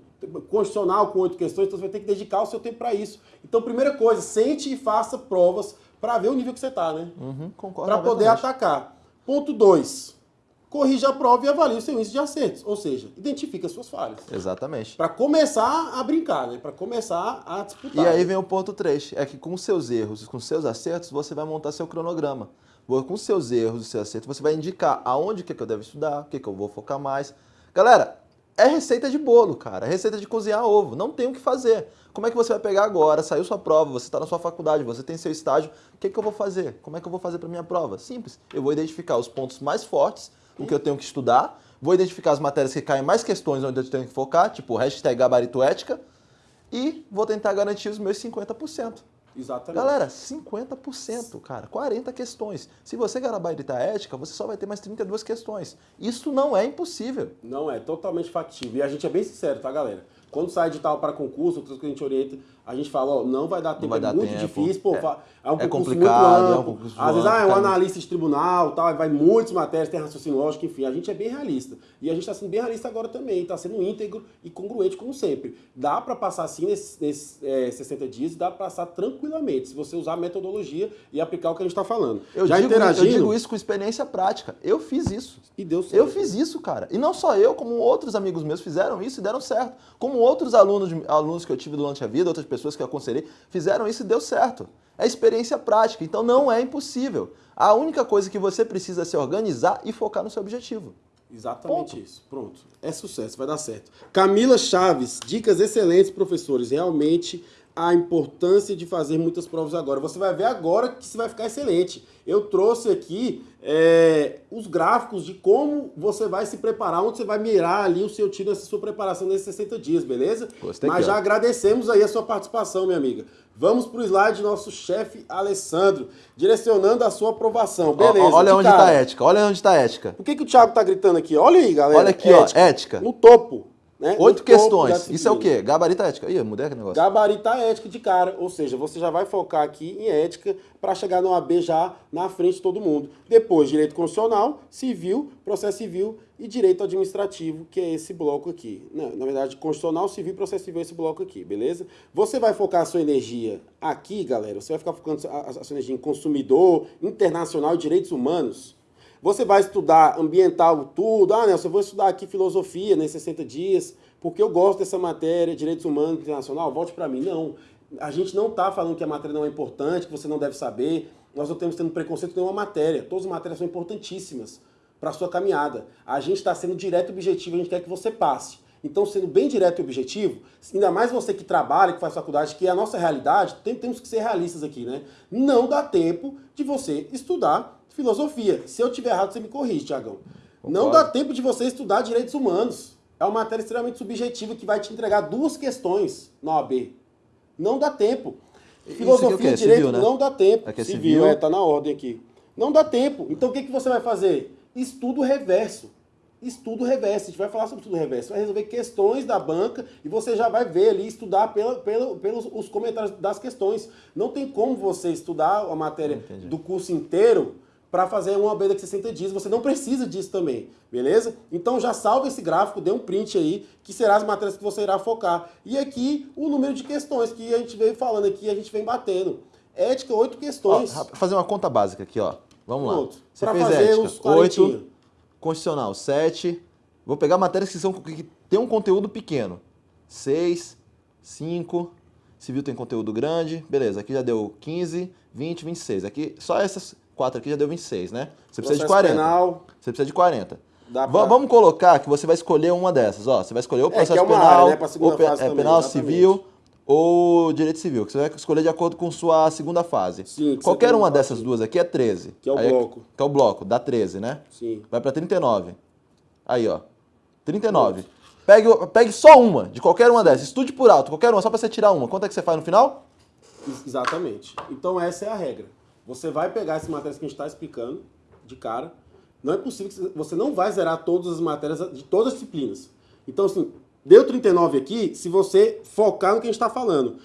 S1: Constitucional com oito questões, então você vai ter que dedicar o seu tempo para isso. Então, primeira coisa, sente e faça provas para ver o nível que você está, né?
S2: Uhum, concordo.
S1: Para poder atacar. Ponto 2 corrija a prova e avalie o seu índice de acertos. Ou seja, identifica as suas falhas.
S2: Exatamente.
S1: Para começar a brincar, né? Para começar a disputar.
S2: E aí vem o ponto 3, é que com seus erros e com seus acertos, você vai montar seu cronograma. Com seus erros e seus acertos, você vai indicar aonde que, é que eu devo estudar, o que, que eu vou focar mais. Galera, é receita de bolo, cara. É receita de cozinhar ovo. Não tem o que fazer. Como é que você vai pegar agora? Saiu sua prova, você está na sua faculdade, você tem seu estágio. O que, que eu vou fazer? Como é que eu vou fazer para minha prova? Simples. Eu vou identificar os pontos mais fortes o que eu tenho que estudar, vou identificar as matérias que caem mais questões onde eu tenho que focar, tipo hashtag gabarito ética, e vou tentar garantir os meus 50%.
S1: Exatamente.
S2: Galera, 50%, cara, 40 questões. Se você gabaritar ética, você só vai ter mais 32 questões. Isso não é impossível.
S1: Não é, totalmente factível. E a gente é bem sincero, tá, galera? Quando sai edital para concurso, que a gente orienta, a gente fala, ó, não vai dar tempo,
S2: vai
S1: é
S2: dar
S1: muito
S2: tempo.
S1: difícil, pô,
S2: É.
S1: é, um
S2: É
S1: concurso
S2: complicado,
S1: muito
S2: é um
S1: amplo.
S2: concurso
S1: Às vezes,
S2: amplo,
S1: ah, é um analista de tribunal, tal, vai muitas matérias, tem raciocínio lógico, enfim, a gente é bem realista. E a gente está sendo bem realista agora também, está sendo íntegro e congruente como sempre. Dá para passar assim nesses, nesses é, 60 dias, dá para passar tranquilamente, se você usar a metodologia e aplicar o que a gente está falando.
S2: Eu,
S1: Já
S2: digo, eu
S1: interagindo,
S2: digo isso com experiência prática. Eu fiz isso.
S1: e deu certo.
S2: Eu fiz isso, cara. E não só eu, como outros amigos meus fizeram isso e deram certo. Como outros alunos, alunos que eu tive durante a vida, outras pessoas que eu aconselhei, fizeram isso e deu certo. É experiência prática, então não é impossível. A única coisa que você precisa é se organizar e focar no seu objetivo.
S1: Exatamente
S2: Ponto.
S1: isso. Pronto. É sucesso, vai dar certo. Camila Chaves, dicas excelentes, professores. Realmente a importância de fazer muitas provas agora. Você vai ver agora que você vai ficar excelente. Eu trouxe aqui é, os gráficos de como você vai se preparar, onde você vai mirar ali o seu tiro nessa sua preparação nesses 60 dias, beleza?
S2: Gostei
S1: Mas já agradecemos aí a sua participação, minha amiga. Vamos pro slide do nosso chefe Alessandro, direcionando a sua aprovação. Beleza.
S2: olha
S1: de
S2: onde está a ética, olha onde está a ética.
S1: O que, que o Thiago tá gritando aqui? Olha aí, galera.
S2: Olha aqui, ó, ética.
S1: No topo. Né?
S2: Oito questões. Isso é o quê? Gabarito ética. Ih, mudei aquele negócio.
S1: Gabarita ética de cara, ou seja, você já vai focar aqui em ética para chegar no AB já na frente de todo mundo. Depois, direito constitucional, civil, processo civil e direito administrativo, que é esse bloco aqui. Na, na verdade, constitucional, civil e processo civil é esse bloco aqui, beleza? Você vai focar a sua energia aqui, galera, você vai ficar focando a, a sua energia em consumidor, internacional e direitos humanos. Você vai estudar ambiental tudo. Ah, Nelson, eu vou estudar aqui filosofia nesses 60 dias, porque eu gosto dessa matéria, direitos humanos internacional, volte para mim. Não. A gente não está falando que a matéria não é importante, que você não deve saber. Nós não temos tendo preconceito nenhuma matéria. Todas as matérias são importantíssimas para a sua caminhada. A gente está sendo direto e objetivo, a gente quer que você passe. Então, sendo bem direto e objetivo, ainda mais você que trabalha, que faz faculdade, que é a nossa realidade, tem- temos que ser realistas aqui, né? Não dá tempo de você estudar filosofia. Se eu tiver errado, você me corrige, Tiagão. Não dá tempo de você estudar direitos humanos. É uma matéria extremamente subjetiva que vai te entregar duas questões na OAB. Não dá tempo.
S2: É
S1: Filosofia e direito
S2: Civil, né?
S1: não dá tempo.
S2: Aqui é
S1: civil,
S2: civil.
S1: é, tá na ordem aqui. Não dá tempo. Então o que, que você vai fazer? Estudo reverso. Estudo reverso. A gente vai falar sobre estudo reverso. Vai resolver questões da banca e você já vai ver ali, estudar pela, pela- pelos os comentários das questões. Não tem como você estudar a matéria
S2: Entendi.
S1: do curso inteiro para fazer uma daqui a 60 dias. Você não precisa disso também, beleza? Então já salva esse gráfico, dê um print aí, que será as matérias que você irá focar. E aqui o número de questões que a gente veio falando aqui, a gente vem batendo. Ética, oito
S2: Ó,
S1: questões.
S2: rap- fazer uma conta básica aqui, ó. Vamos lá.
S1: Pronto.
S2: Você
S1: Pra
S2: fez
S1: fazer
S2: ética,
S1: os quarentinha.
S2: 8, constitucional, 7. Vou pegar matérias que, são, que tem um conteúdo pequeno. 6, 5, civil tem conteúdo grande. Beleza, aqui já deu 15, 20, 26. Aqui, só essas quatro aqui já deu 26, né? Você precisa de
S1: Processo
S2: 40.
S1: penal,
S2: Você precisa de 40.
S1: dá
S2: Va-
S1: pra-
S2: Vamos colocar que você vai escolher uma dessas, ó. Você vai escolher ou
S1: É,
S2: processo
S1: é uma
S2: penal,
S1: área, né,
S2: ou pe- é,
S1: também,
S2: penal
S1: exatamente.
S2: civil ou direito civil, que você vai escolher de acordo com sua segunda fase.
S1: Sim,
S2: Qualquer uma
S1: um
S2: dessas duas aqui é 13.
S1: Que é o
S2: Aí
S1: bloco.
S2: Que é o bloco, dá 13, né?
S1: Sim.
S2: Vai pra 39. Aí, ó. 39. Pegue, o- pegue só uma, de qualquer uma dessas. Estude por alto, qualquer uma, só pra você tirar uma. Quanto é que você faz no final?
S1: Ex- Exatamente. Então essa é a regra. Você vai pegar essas matérias que a gente está explicando de cara. Não é possível que você- não vai zerar todas as matérias de todas as disciplinas. Então, assim, deu 39 aqui se você focar no que a gente está falando.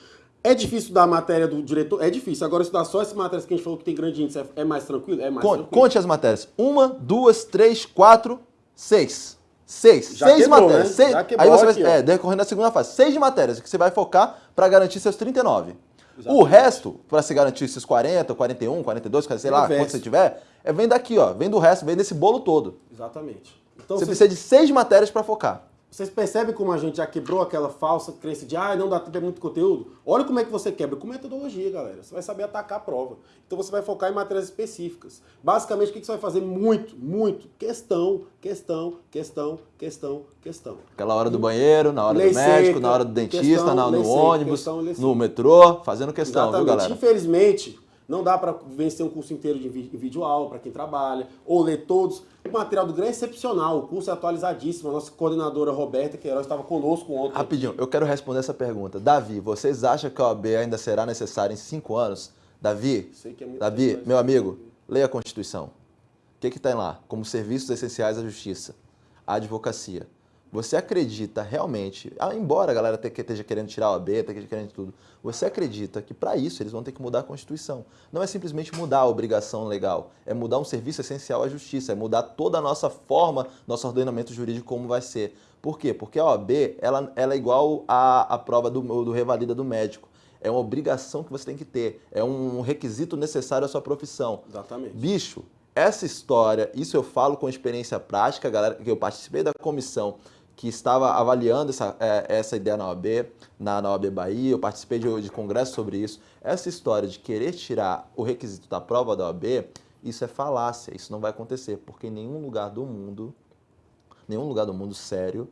S1: É difícil dar a matéria do diretor? É difícil. Agora, estudar só essas matérias que a gente falou que tem grande índice é- é mais tranquilo? É mais
S2: Conte,
S1: tranquilo.
S2: conte as matérias. Uma, duas, três, quatro, seis. Seis.
S1: Já
S2: seis
S1: quebrou,
S2: matérias.
S1: né?
S2: Seis- Aí você
S1: aqui,
S2: vai.
S1: ó.
S2: É, decorrendo da segunda fase. Seis de matérias que você vai focar para garantir seus 39. O
S1: Exatamente.
S2: resto, para se garantir esses 40, 41, 42, sei lá, quanto você tiver, é vem daqui, ó. Vem do resto, vem desse bolo todo.
S1: Exatamente. Então,
S2: Você precisa de seis matérias para focar.
S1: Vocês percebem como a gente já quebrou aquela falsa crença de ah, não dá tempo, é muito conteúdo? Olha como é que você quebra. Com metodologia, galera. Você vai saber atacar a prova. Então você vai focar em matérias específicas. Basicamente, o que você vai fazer? Muito, muito. Questão, questão, questão, questão, questão.
S2: Aquela hora do banheiro, na hora
S1: Lei
S2: do médico,
S1: seca,
S2: na hora do dentista,
S1: questão,
S2: na- no
S1: seca,
S2: ônibus,
S1: questão,
S2: no metrô, fazendo questão, viu,
S1: Exatamente.
S2: galera?
S1: Infelizmente, não dá para vencer um curso inteiro de vídeo aula para quem trabalha, ou ler todos. O material do GRAM é excepcional, o curso é atualizadíssimo. A nossa coordenadora Roberta Queiroz estava conosco ontem.
S2: Rapidinho, eu quero responder essa pergunta. Davi, vocês acham que a OAB ainda será necessária em cinco anos? Davi,
S1: é
S2: Davi, meu amigo, leia a Constituição. O que tem lá? Como serviços essenciais à justiça, à advocacia. Você acredita realmente, ah, embora a galera esteja querendo tirar o AB, esteja querendo tudo, você acredita que para isso eles vão ter que mudar a Constituição. Não é simplesmente mudar a obrigação legal, é mudar um serviço essencial à justiça, é mudar toda a nossa forma, nosso ordenamento jurídico como vai ser. Por quê? Porque a OAB ela, ela é igual à, à prova do, do revalida do médico. É uma obrigação que você tem que ter, é um requisito necessário à sua profissão.
S1: Exatamente.
S2: Bicho, essa história, isso eu falo com experiência prática, galera, que eu participei da comissão que estava avaliando essa, é, essa ideia na OAB, na, na OAB Bahia, eu participei de, de congresso sobre isso. Essa história de querer tirar o requisito da prova da OAB, isso é falácia, isso não vai acontecer, porque em nenhum lugar do mundo, nenhum lugar do mundo sério,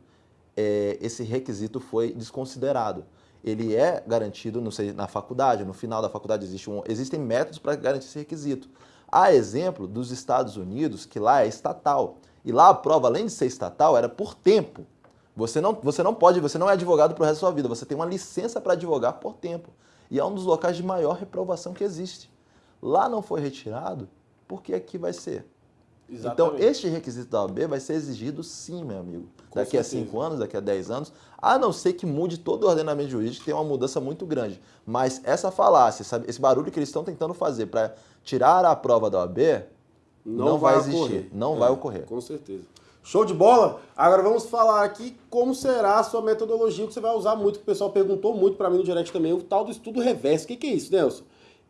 S2: é, esse requisito foi desconsiderado. Ele é garantido sei, na faculdade, no final da faculdade existe um, existem métodos para garantir esse requisito. Há exemplo dos Estados Unidos, que lá é estatal. E lá a prova, além de ser estatal, era por tempo. Você não, você não pode, você não é advogado para o resto da sua vida, você tem uma licença para advogar por tempo. E é um dos locais de maior reprovação que existe. Lá não foi retirado, porque aqui vai ser. Então, Exatamente. Então, este requisito da OAB vai ser exigido sim, meu amigo. Com daqui certeza. a 5 anos, daqui a 10 anos, a não ser que mude todo o ordenamento jurídico, tem uma mudança muito grande. Mas essa falácia, esse barulho que eles estão tentando fazer para tirar a prova da OAB, não, não vai, vai existir, não é, vai ocorrer.
S1: Com certeza. Show de bola? Agora vamos falar aqui como será a sua metodologia que você vai usar muito, que o pessoal perguntou muito para mim no direct também, o tal do estudo reverso. O que, que é isso, Nelson?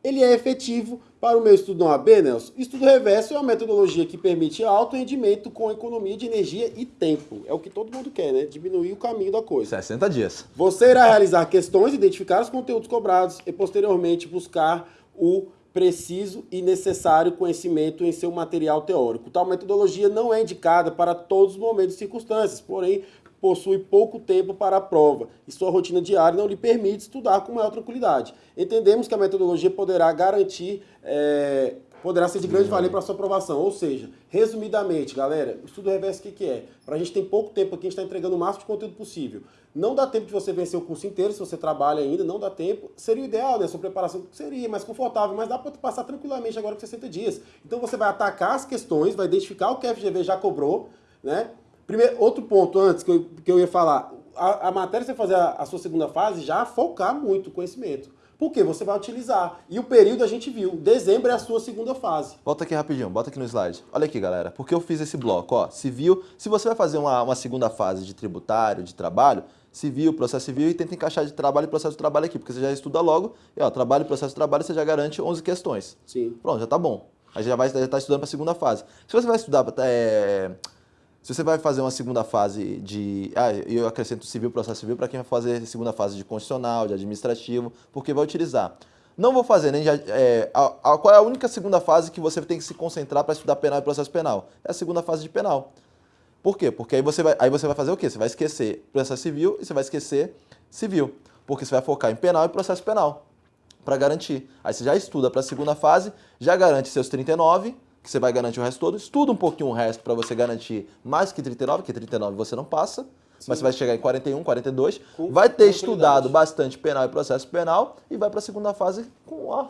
S1: Ele é efetivo para o meu estudo no AB, Nelson. Estudo reverso é uma metodologia que permite alto rendimento com economia de energia e tempo. É o que todo mundo quer, né? Diminuir o caminho da coisa.
S2: 60 dias.
S1: Você irá realizar questões, identificar os conteúdos cobrados e posteriormente buscar o preciso e necessário conhecimento em seu material teórico. Tal metodologia não é indicada para todos os momentos e circunstâncias, porém possui pouco tempo para a prova e sua rotina diária não lhe permite estudar com maior tranquilidade. Entendemos que a metodologia poderá garantir é, poderá ser de grande valia para a sua aprovação. Ou seja, resumidamente, galera, o estudo reverso o que, que é? Para a gente tem pouco tempo aqui, a gente está entregando o máximo de conteúdo possível. Não dá tempo de você vencer o curso inteiro, se você trabalha ainda, não dá tempo. Seria o ideal, né? Sua preparação seria mais confortável, mas dá para passar tranquilamente agora com 60 dias. Então você vai atacar as questões, vai identificar o que a FGV já cobrou, né? Primeiro, outro ponto antes que eu, que eu ia falar, a, a matéria, você fazer a, a sua segunda fase, já focar muito o conhecimento. Porque você vai utilizar. E o período a gente viu. Dezembro é a sua segunda fase.
S2: Volta aqui rapidinho, bota aqui no slide. Olha aqui, galera. Porque eu fiz esse bloco, ó. Civil. Se você vai fazer uma, uma segunda fase de tributário, de trabalho, civil, processo civil e tenta encaixar de trabalho e processo de trabalho aqui, porque você já estuda logo, e ó, trabalho e processo de trabalho você já garante 11 questões.
S1: Sim.
S2: Pronto, já tá bom. Aí já vai já tá estudando para a segunda fase. Se você vai estudar é, se você vai fazer uma segunda fase de. Ah, eu acrescento civil, processo civil, para quem vai fazer segunda fase de constitucional, de administrativo, porque vai utilizar. Não vou fazer nem. Já, é, a, a, qual é a única segunda fase que você tem que se concentrar para estudar penal e processo penal? É a segunda fase de penal. Por quê? Porque aí você vai, aí você vai fazer o quê? Você vai esquecer processo civil e você vai esquecer civil. Porque você vai focar em penal e processo penal para garantir. Aí você já estuda para a segunda fase, já garante seus 39 que você vai garantir o resto todo. Estuda um pouquinho o resto para você garantir mais que 39, que 39 você não passa. Sim. Mas você vai chegar em 41, 42. Com vai ter estudado bastante penal e processo penal e vai para a segunda fase com ó,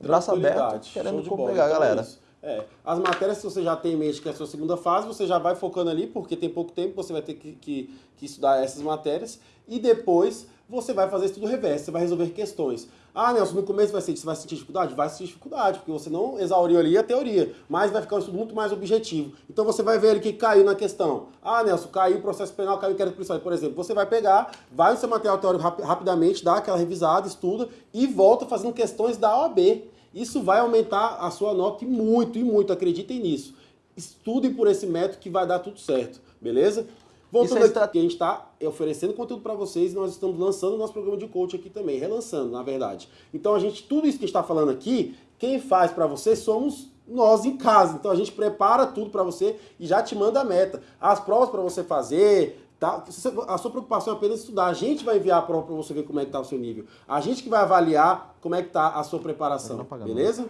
S2: braço aberto, querendo pegar a então galera.
S1: É, é. As matérias, se você já tem em mente que é a sua segunda fase, você já vai focando ali, porque tem pouco tempo, você vai ter que, que, que estudar essas matérias. E depois você vai fazer estudo reverso, você vai resolver questões. Ah, Nelson, no começo vai ser, você vai sentir dificuldade? Vai sentir dificuldade, porque você não exauriu ali a teoria, mas vai ficar um estudo muito mais objetivo. Então você vai ver ali que caiu na questão. Ah, Nelson, caiu o processo penal, caiu o inquérito policial. Por exemplo, você vai pegar, vai no seu material teórico rap rapidamente, dá aquela revisada, estuda e volta fazendo questões da OAB. Isso vai aumentar a sua nota e muito, e muito, acreditem nisso. Estudem por esse método que vai dar tudo certo, beleza? Voltando é aqui, a gente está oferecendo conteúdo para vocês e nós estamos lançando o nosso programa de coach aqui também, relançando, na verdade. Então, a gente, tudo isso que a gente está falando aqui, quem faz para você somos nós em casa. Então, a gente prepara tudo para você e já te manda a meta. As provas para você fazer, tá? a sua preocupação é apenas estudar. A gente vai enviar a prova para você ver como é que está o seu nível. A gente que vai avaliar como é que está a sua preparação, beleza?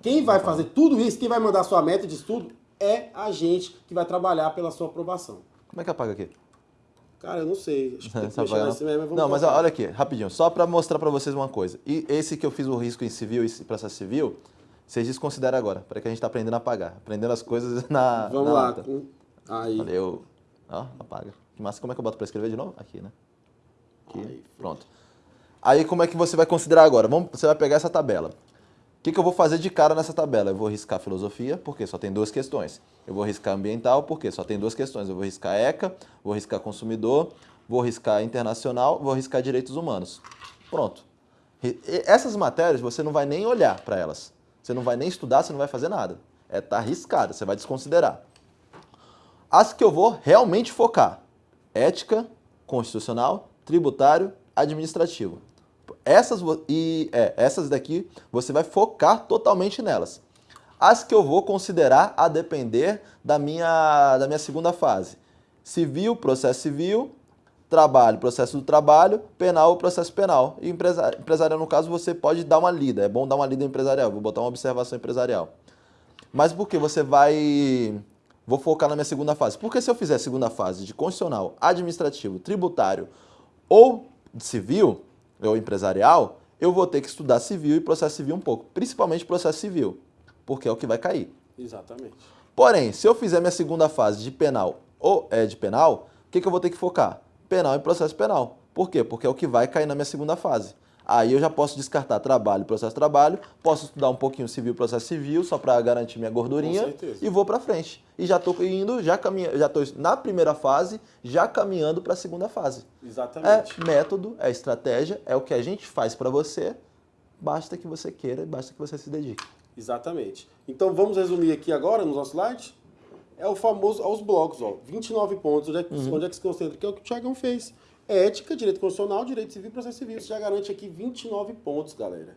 S1: Quem vai fazer tudo isso, quem vai mandar a sua meta de estudo é a gente que vai trabalhar pela sua aprovação.
S2: Como é que apaga aqui?
S1: Cara, eu não sei. Acho que tem
S2: que mexer nesse mesmo, mas Não, mas olha aqui, rapidinho. Só para mostrar para vocês uma coisa. E esse que eu fiz o risco em civil e processo civil, vocês desconsideram agora, para que a gente está aprendendo a apagar. Aprendendo as coisas na
S1: Vamos
S2: na
S1: lá.
S2: Aí. Valeu. Ó, apaga. Que massa, como é que eu boto para escrever de novo? Aqui, né? Aqui, Aí, pronto. Aí como é que você vai considerar agora? Vamos, você vai pegar essa tabela. Que, que eu vou fazer de cara nessa tabela? Eu vou riscar filosofia, porque só tem duas questões. Eu vou riscar ambiental, porque só tem duas questões. Eu vou riscar ECA, vou riscar consumidor, vou riscar internacional, vou riscar direitos humanos. Pronto. Essas matérias você não vai nem olhar para elas. Você não vai nem estudar, você não vai fazer nada. É tá arriscada, você vai desconsiderar. As que eu vou realmente focar: ética, constitucional, tributário, administrativo. Essas, e, é, essas daqui você vai focar totalmente nelas. As que eu vou considerar a depender da minha, da minha segunda fase. Civil, processo civil, trabalho, processo do trabalho, penal, processo penal. E empresarial, empresarial, no caso, você pode dar uma lida. É bom dar uma lida empresarial. Vou botar uma observação empresarial. Mas por que você vai... Vou focar na minha segunda fase. Porque se eu fizer segunda fase de constitucional, administrativo, tributário ou civil, ou empresarial, eu vou ter que estudar civil e processo civil um pouco. Principalmente processo civil, porque é o que vai cair.
S1: Exatamente.
S2: Porém, se eu fizer minha segunda fase de penal ou é de penal, o que, que eu vou ter que focar? penal e processo penal. Por quê? Porque é o que vai cair na minha segunda fase. Aí eu já posso descartar trabalho, processo trabalho, posso estudar um pouquinho civil, processo civil, só para garantir minha gordurinha e vou para frente. E já estou indo, já caminha, já estou na primeira fase, já caminhando para a segunda fase.
S1: Exatamente.
S2: É método, é estratégia, é o que a gente faz para você. Basta que você queira, basta que você se dedique.
S1: Exatamente. Então vamos resumir aqui agora no nosso slide é o famoso aos blocos, ó, 29 pontos, onde é, que, uhum. onde é que se concentra? Que é o que o Tiagão fez. Ética, direito constitucional, direito civil e processo civil. Você já garante aqui 29 pontos, galera.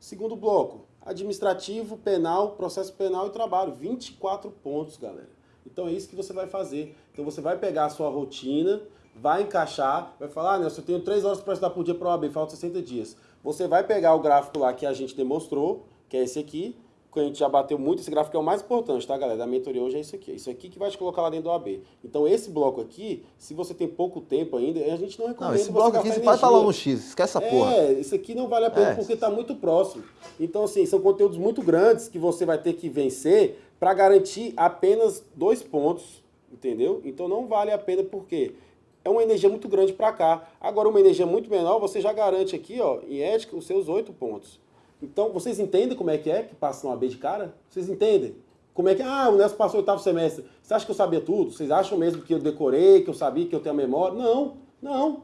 S1: Segundo bloco, administrativo, penal, processo penal e trabalho. 24 pontos, galera. Então é isso que você vai fazer. Então você vai pegar a sua rotina, vai encaixar, vai falar, ah, Nelson, eu tenho 3 horas para estudar por dia para o AB, falta 60 dias. Você vai pegar o gráfico lá que a gente demonstrou, que é esse aqui, que a gente já bateu muito, esse gráfico é o mais importante, tá, galera? Da mentoria hoje é isso aqui. É isso aqui que vai te colocar lá dentro do AB. Então, esse bloco aqui, se você tem pouco tempo ainda, a gente não recomenda.
S2: Não, esse bloco aqui você pode falar no X, esquece essa porra.
S1: É, isso aqui não vale a pena é. porque está muito próximo. Então, assim, são conteúdos muito grandes que você vai ter que vencer para garantir apenas dois pontos, entendeu? Então, não vale a pena porque é uma energia muito grande para cá. Agora, uma energia muito menor, você já garante aqui, ó, em ética, os seus oito pontos. Então, vocês entendem como é que é que passa uma B de cara? Vocês entendem? Como é que, ah, o Nelson passou o oitavo semestre. Você acha que eu sabia tudo? Vocês acham mesmo que eu decorei, que eu sabia, que eu tenho a memória? Não, não.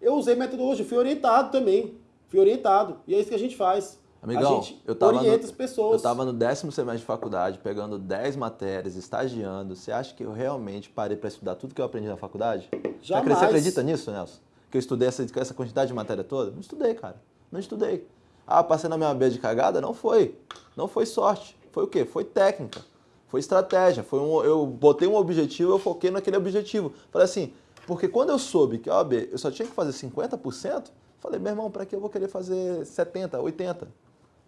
S1: Eu usei metodologia, fui orientado também. Fui orientado. E é isso que a gente faz.
S2: Amigão,
S1: a gente eu tava orienta no, as pessoas. Eu
S2: estava no décimo semestre de faculdade, pegando 10 matérias, estagiando. Você acha que eu realmente parei para estudar tudo que eu aprendi na faculdade?
S1: Jamais.
S2: Você acredita nisso, Nelson? Que eu estudei essa, essa quantidade de matéria toda? Não estudei, cara. Não estudei. Ah, passei na minha B de cagada? Não foi. Não foi sorte. Foi o quê? Foi técnica. Foi estratégia. Foi um, eu botei um objetivo, eu foquei naquele objetivo. Falei assim, porque quando eu soube que a OAB eu só tinha que fazer 50%, falei, meu irmão, para que eu vou querer fazer 70, 80?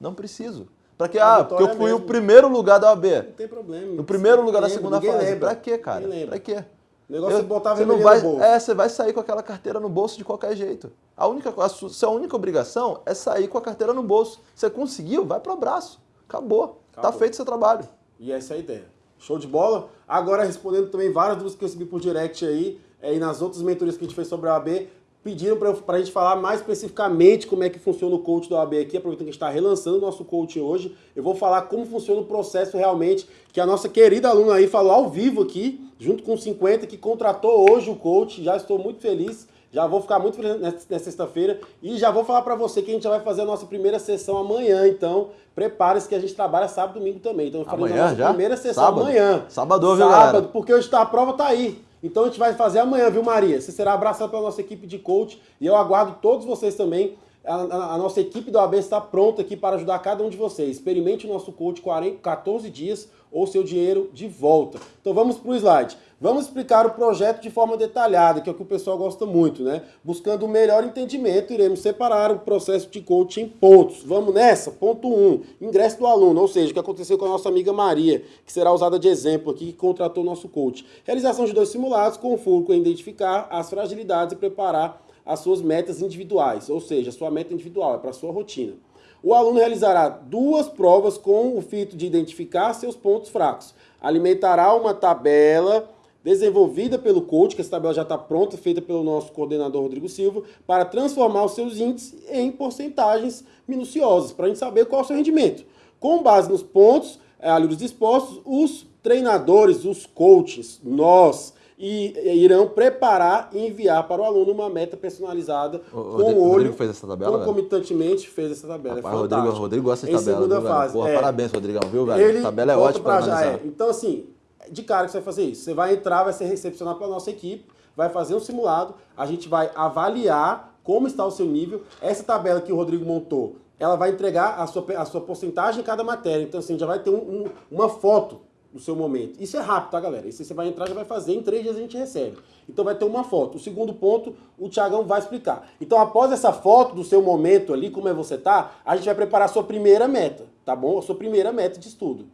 S2: Não preciso. Para que? Ah, porque eu fui mesmo. o primeiro lugar da OAB.
S1: Não tem problema.
S2: No primeiro lugar da segunda fase. Para quê, cara? Para quê?
S1: O negócio eu, é botar
S2: você não vai, É, você vai sair com aquela carteira no bolso de qualquer jeito. A única, a sua, sua única obrigação é sair com a carteira no bolso. Você conseguiu, vai para o abraço. Acabou. Acabou. Tá feito o seu trabalho.
S1: E essa é a ideia. Show de bola? Agora, respondendo também várias dúvidas que eu recebi por direct aí, é, e nas outras mentorias que a gente fez sobre a AB, pediram para a gente falar mais especificamente como é que funciona o coach da OAB aqui, aproveitando que a gente está relançando o nosso coach hoje, eu vou falar como funciona o processo realmente, que a nossa querida aluna aí falou ao vivo aqui, junto com 50, que contratou hoje o coach, já estou muito feliz, já vou ficar muito feliz nessa sexta-feira e já vou falar para você que a gente já vai fazer a nossa primeira sessão amanhã, então prepare-se que a gente trabalha sábado e domingo também. Então
S2: faremos amanhã, a nossa já?
S1: primeira sessão sábado. amanhã.
S2: Sábado, viu, Sábado, galera?
S1: porque hoje tá, a prova tá aí. Então a gente vai fazer amanhã, viu, Maria? Você será abraçado pela nossa equipe de coach e eu aguardo todos vocês também. A, a, a nossa equipe do AB está pronta aqui para ajudar cada um de vocês. Experimente o nosso coach 40, 14 dias ou seu dinheiro de volta. Então vamos para o slide. Vamos explicar o projeto de forma detalhada, que é o que o pessoal gosta muito, né? Buscando o um melhor entendimento, iremos separar o processo de coaching em pontos. Vamos nessa? Ponto 1, um, ingresso do aluno, ou seja, o que aconteceu com a nossa amiga Maria, que será usada de exemplo aqui, que contratou o nosso coach. Realização de dois simulados com o foco em identificar as fragilidades e preparar as suas metas individuais, ou seja, a sua meta individual, é para a sua rotina. O aluno realizará duas provas com o fito de identificar seus pontos fracos. Alimentará uma tabela desenvolvida pelo coach, que essa tabela já está pronta, feita pelo nosso coordenador Rodrigo Silva, para transformar os seus índices em porcentagens minuciosas, para a gente saber qual é o seu rendimento. Com base nos pontos é, ali dispostos, os treinadores, os coaches, nós, e irão preparar e enviar para o aluno uma meta personalizada
S2: o,
S1: com o olho.
S2: fez essa tabela?
S1: Concomitantemente fez essa tabela.
S2: Rapaz, é Rodrigo, Rodrigo gosta de
S1: em
S2: tabela.
S1: Segunda
S2: viu,
S1: fase.
S2: Porra,
S1: é.
S2: Parabéns, Rodrigão, viu, velho?
S1: Ele
S2: a tabela é ótima para
S1: já
S2: é.
S1: Então, assim, de cara que você vai fazer isso. Você vai entrar, vai ser recepcionado pela nossa equipe, vai fazer um simulado, a gente vai avaliar como está o seu nível. Essa tabela que o Rodrigo montou, ela vai entregar a sua, a sua porcentagem em cada matéria. Então, assim, já vai ter um, um, uma foto do seu momento. Isso é rápido, tá, galera? Isso você vai entrar, já vai fazer, em três dias a gente recebe. Então vai ter uma foto. O segundo ponto, o Tiagão vai explicar. Então, após essa foto do seu momento ali, como é você tá, a gente vai preparar a sua primeira meta, tá bom? A sua primeira meta de estudo.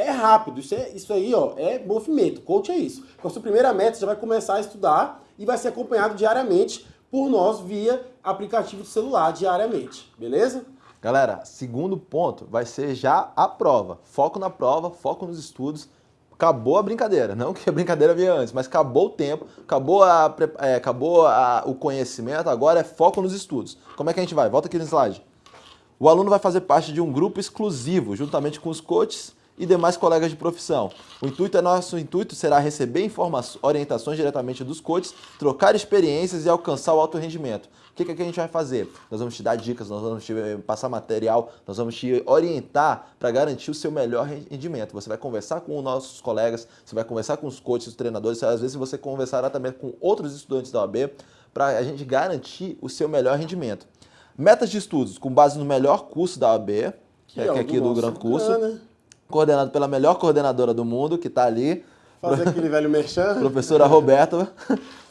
S1: É rápido, isso, é, isso aí, ó, é movimento. Coach é isso. A sua primeira meta, você já vai começar a estudar e vai ser acompanhado diariamente por nós via aplicativo de celular, diariamente. Beleza?
S2: Galera, segundo ponto vai ser já a prova. Foco na prova, foco nos estudos. Acabou a brincadeira, não que a brincadeira vinha antes, mas acabou o tempo, acabou, a, é, acabou a, o conhecimento, agora é foco nos estudos. Como é que a gente vai? Volta aqui no slide. O aluno vai fazer parte de um grupo exclusivo, juntamente com os coaches e demais colegas de profissão. O intuito é nosso intuito será receber informações, orientações diretamente dos coaches, trocar experiências e alcançar o alto rendimento. O que, que a gente vai fazer? Nós vamos te dar dicas, nós vamos te eh, passar material, nós vamos te orientar para garantir o seu melhor rendimento. Você vai conversar com os nossos colegas, você vai conversar com os coaches, os treinadores, às vezes você conversará também com outros estudantes da OAB para a gente garantir o seu melhor rendimento. Metas de estudos com base no melhor curso da OAB, que, é, que é aqui do, do Gran Curso. Né? Coordenado pela melhor coordenadora do mundo, que está ali.
S1: Fazer aquele velho merchan.
S2: Professora Roberta.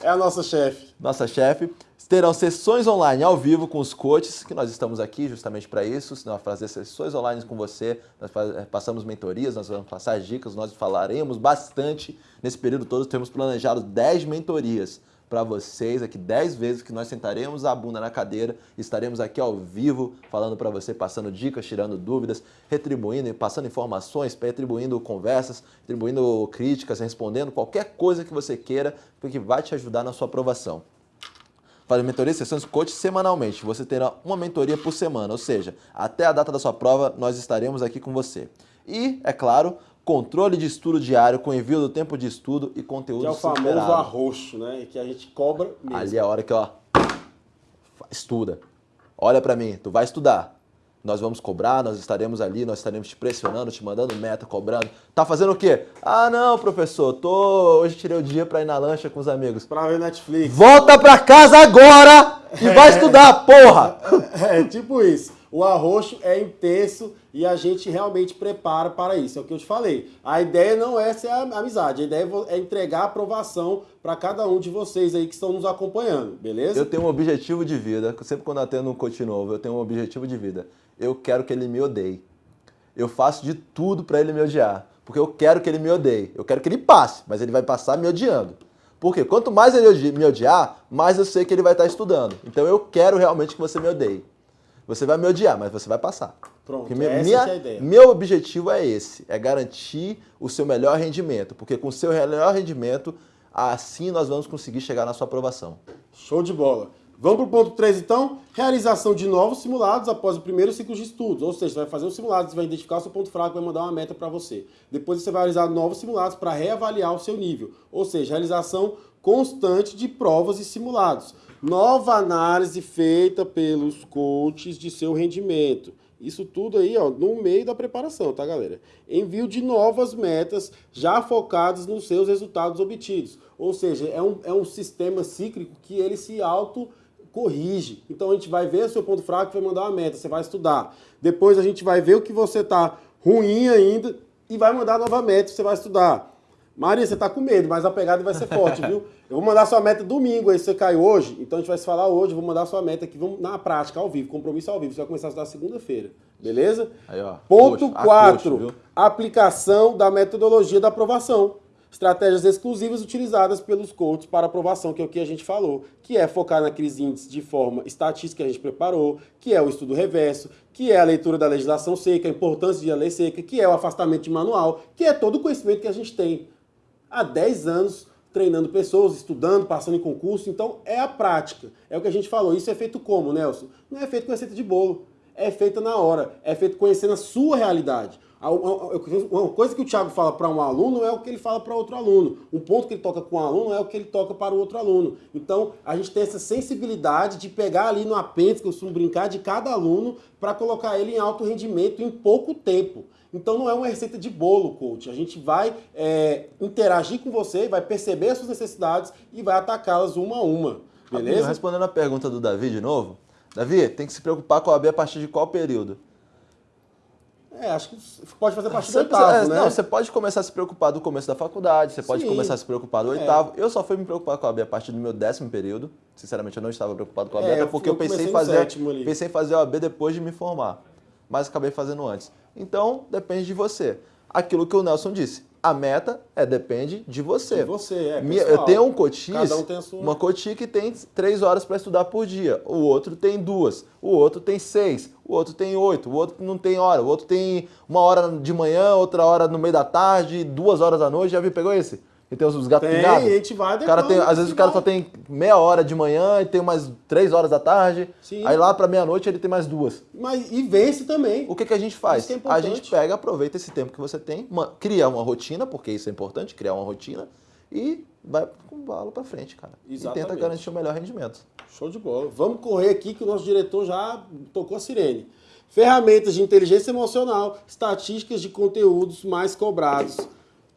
S1: É a nossa chefe.
S2: Nossa chefe. Terão sessões online ao vivo com os coaches, que nós estamos aqui justamente para isso. Nós fazer sessões online com você, nós eh, passamos mentorias, nós vamos passar dicas, nós falaremos bastante. Nesse período todo, temos planejado 10 mentorias para vocês aqui 10 vezes que nós sentaremos a bunda na cadeira, estaremos aqui ao vivo falando para você, passando dicas, tirando dúvidas, retribuindo, passando informações, retribuindo conversas, retribuindo críticas, respondendo qualquer coisa que você queira, porque vai te ajudar na sua aprovação. Para mentoria e sessões coach semanalmente. Você terá uma mentoria por semana, ou seja, até a data da sua prova nós estaremos aqui com você. E, é claro, controle de estudo diário com envio do tempo de estudo e conteúdo
S1: Que é o famoso superado. arroxo, né? Que a gente cobra mesmo.
S2: Ali é a hora que, ó, estuda. Olha para mim, tu vai estudar. Nós vamos cobrar, nós estaremos ali, nós estaremos te pressionando, te mandando meta, cobrando. Tá fazendo o quê? Ah, não, professor, tô hoje tirei o dia para ir na lancha com os amigos.
S1: Pra ver Netflix.
S2: Volta pra casa agora e vai estudar, porra!
S1: É, é tipo isso. O arroxo é intenso e a gente realmente prepara para isso. É o que eu te falei. A ideia não é ser amizade, a ideia é entregar aprovação para cada um de vocês aí que estão nos acompanhando, beleza?
S2: Eu tenho um objetivo de vida, sempre quando eu atendo um coach novo, eu tenho um objetivo de vida. Eu quero que ele me odeie. Eu faço de tudo para ele me odiar, porque eu quero que ele me odeie. Eu quero que ele passe, mas ele vai passar me odiando. Porque quanto mais ele me odiar, mais eu sei que ele vai estar estudando. Então eu quero realmente que você me odeie. Você vai me odiar, mas você vai passar.
S1: Pronto, essa
S2: minha,
S1: é a ideia.
S2: Meu objetivo é esse, é garantir o seu melhor rendimento, porque com o seu melhor rendimento, assim nós vamos conseguir chegar na sua aprovação.
S1: Show de bola. Vamos para o ponto 3 então? Realização de novos simulados após o primeiro ciclo de estudos. Ou seja, você vai fazer um simulado, você vai identificar o seu ponto fraco, vai mandar uma meta para você. Depois você vai realizar novos simulados para reavaliar o seu nível. Ou seja, realização constante de provas e simulados. Nova análise feita pelos coaches de seu rendimento. Isso tudo aí, ó, no meio da preparação, tá, galera? Envio de novas metas já focadas nos seus resultados obtidos. Ou seja, é um, é um sistema cíclico que ele se auto corrige. Então a gente vai ver o seu ponto fraco vai mandar uma meta, você vai estudar. Depois a gente vai ver o que você tá ruim ainda e vai mandar nova meta, você vai estudar. Maria, você tá com medo, mas a pegada vai ser forte, viu? Eu vou mandar sua meta domingo, aí você caiu hoje, então a gente vai se falar hoje, vou mandar sua meta aqui, vamos na prática, ao vivo, compromisso ao vivo. Você vai começar a estudar segunda-feira, beleza?
S2: Aí, ó,
S1: Ponto 4, aplicação da metodologia da aprovação. Estratégias exclusivas utilizadas pelos coaches para aprovação, que é o que a gente falou, que é focar naqueles índices de forma estatística que a gente preparou, que é o estudo reverso, que é a leitura da legislação seca, a importância de a lei seca, que é o afastamento de manual, que é todo o conhecimento que a gente tem há 10 anos treinando pessoas, estudando, passando em concurso. Então é a prática. É o que a gente falou. Isso é feito como, Nelson? Não é feito com receita de bolo. É feita na hora. É feito conhecendo a sua realidade. Uma coisa que o Thiago fala para um aluno é o que ele fala para outro aluno. Um ponto que ele toca com um aluno é o que ele toca para o outro aluno. Então, a gente tem essa sensibilidade de pegar ali no apêndice, que eu costumo brincar, de cada aluno para colocar ele em alto rendimento em pouco tempo. Então, não é uma receita de bolo, coach. A gente vai é, interagir com você, vai perceber as suas necessidades e vai atacá-las uma a uma. Beleza?
S2: Respondendo a pergunta do Davi de novo. Davi, tem que se preocupar com a OAB a partir de qual período?
S1: É, acho que pode fazer a partir do oitavo, é,
S2: né? Não, você pode começar a se preocupar do começo da faculdade, você pode Sim. começar a se preocupar do é. oitavo. É. Eu só fui me preocupar com a OAB a partir do meu décimo período. Sinceramente, eu não estava preocupado com a OAB, é, porque eu, eu pensei em fazer, pensei em fazer a OAB depois de me formar, mas acabei fazendo antes. Então, depende de você. Aquilo que o Nelson disse, a meta é depende de você.
S1: De você, é.
S2: Pessoal, eu tenho um cotis, um sua... uma cotis que tem três horas para estudar por dia. O outro tem duas. O outro tem seis. O outro tem oito. O outro não tem hora. O outro tem uma hora de manhã, outra hora no meio da tarde, duas horas da noite. Já viu? Pegou esse? E tem os gatos
S1: tem, pingados. a gente vai
S2: cara tem, Às vezes o cara só tem meia hora de manhã e tem mais três horas da tarde. Sim. Aí lá para meia-noite ele tem mais duas.
S1: Mas, e vence também.
S2: O que, que a gente faz? É a gente pega, aproveita esse tempo que você tem, uma, cria uma rotina, porque isso é importante, criar uma rotina, e vai com bala para frente, cara. Exatamente. E tenta garantir o melhor rendimento.
S1: Show de bola. Vamos correr aqui que o nosso diretor já tocou a sirene. Ferramentas de inteligência emocional, estatísticas de conteúdos mais cobrados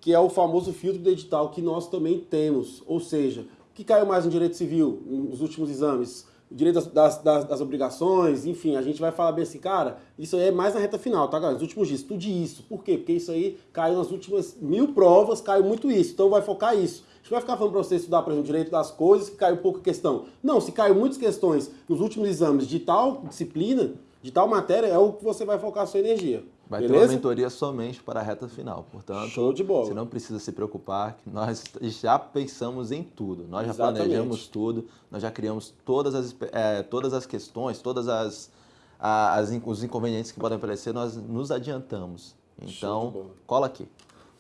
S1: que é o famoso filtro de edital que nós também temos. Ou seja, o que caiu mais no direito civil nos últimos exames? O direito das, das, das, obrigações, enfim, a gente vai falar bem assim, cara, isso aí é mais na reta final, tá, galera? Nos últimos dias, estude isso. Por quê? Porque isso aí caiu nas últimas mil provas, caiu muito isso. Então vai focar isso. A gente vai ficar falando para você estudar, por exemplo, direito das coisas, que caiu pouca questão. Não, se caiu muitas questões nos últimos exames de tal disciplina, de tal matéria, é o que você vai focar a sua energia.
S2: Vai Beleza? ter uma mentoria somente para a reta final. Portanto,
S1: Show de bola.
S2: você não precisa se preocupar, que nós já pensamos em tudo. Nós já planejamos tudo, nós já criamos todas as, é, todas as questões, todas as, as, os inconvenientes que podem aparecer, nós nos adiantamos. Então, cola aqui.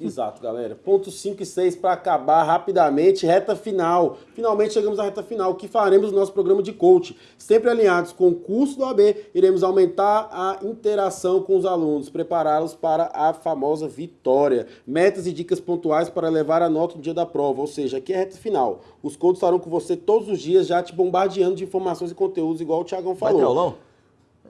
S1: Exato, galera. Ponto 5 e 6 para acabar rapidamente, reta final. Finalmente chegamos à reta final. O que faremos no nosso programa de coach? Sempre alinhados com o curso do AB, iremos aumentar a interação com os alunos, prepará-los para a famosa vitória. Metas e dicas pontuais para levar a nota no dia da prova, ou seja, aqui é a reta final. Os coaches estarão com você todos os dias, já te bombardeando de informações e conteúdos, igual o Thiagão falou.
S2: Vai ter aulão?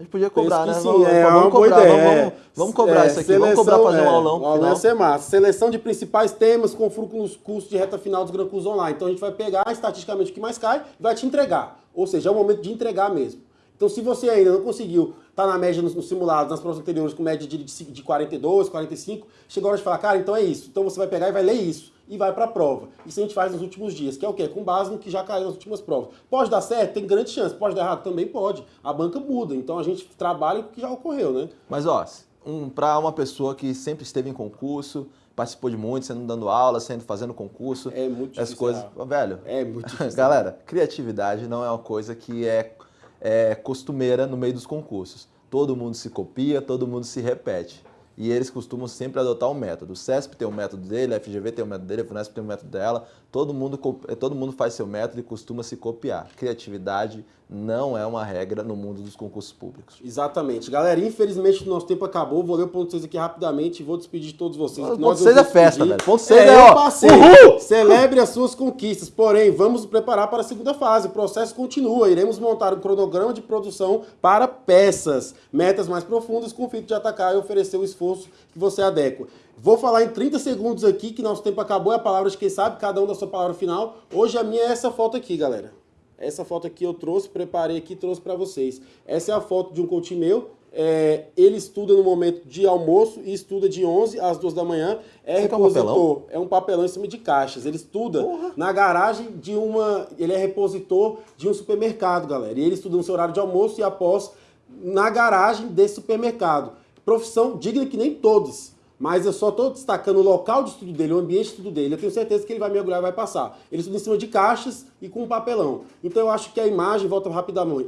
S2: Gente podia cobrar, né?
S1: Sim, vamos, é, vamos cobrar,
S2: vamos, vamos, cobrar é, isso aqui, seleção, vamos cobrar fazer um aulão.
S1: O aulão ia ser massa. Seleção de principais temas com nos cursos de reta final dos Gran Cursos Online. Então a gente vai pegar estatisticamente o que mais cai e vai te entregar. Ou seja, é o momento de entregar mesmo. Então se você ainda não conseguiu estar tá na média nos, nos simulados, nas provas anteriores com média de, de 42, 45, chegou a hora de falar, cara, então é isso. Então você vai pegar e vai ler isso e vai para a prova. Isso a gente faz nos últimos dias, que é o quê? Com base no que já caiu nas últimas provas. Pode dar certo? Tem grande chance. Pode dar errado? Também pode. A banca muda, então a gente trabalha com o que já ocorreu, né?
S2: Mas, ó, um, para uma pessoa que sempre esteve em concurso, participou de muito, sendo dando aula, sendo fazendo concurso.
S1: É muito difícil.
S2: As coisas, velho.
S1: É muito difícil.
S2: Galera, criatividade não é uma coisa que é, é costumeira no meio dos concursos. Todo mundo se copia, todo mundo se repete e eles costumam sempre adotar um método. O CESP tem um método dele, a FGV tem um método dele, a FUNESP tem um método dela. Todo mundo, todo mundo faz seu método e costuma se copiar. Criatividade não é uma regra no mundo dos concursos públicos.
S1: Exatamente. Galera, infelizmente o nosso tempo acabou. Vou ler o ponto 6 aqui rapidamente e vou despedir de todos vocês.
S2: O ponto 6 é festa, velho.
S1: Ponto 6 é, é ó. Passei. Uhul! Celebre as suas conquistas. Porém, vamos preparar para a segunda fase. O processo continua. Iremos montar um cronograma de produção para peças. Metas mais profundas com o fito de atacar e oferecer o esforço que você adequa. Vou falar em 30 segundos aqui, que nosso tempo acabou, é a palavra de quem sabe, cada um da sua palavra final. Hoje a minha é essa foto aqui, galera. Essa foto aqui eu trouxe, preparei aqui trouxe para vocês. Essa é a foto de um coach meu. É, ele estuda no momento de almoço e estuda de 11 às 2 da manhã. É Você repositor, é um, é um papelão em cima de caixas. Ele estuda Porra. na garagem de uma. Ele é repositor de um supermercado, galera. E ele estuda no seu horário de almoço e após na garagem desse supermercado. Profissão digna que nem todos mas eu só estou destacando o local de estudo dele, o ambiente de estudo dele. Eu tenho certeza que ele vai mergulhar e vai passar. Ele estuda em cima de caixas e com um papelão. Então eu acho que a imagem, volta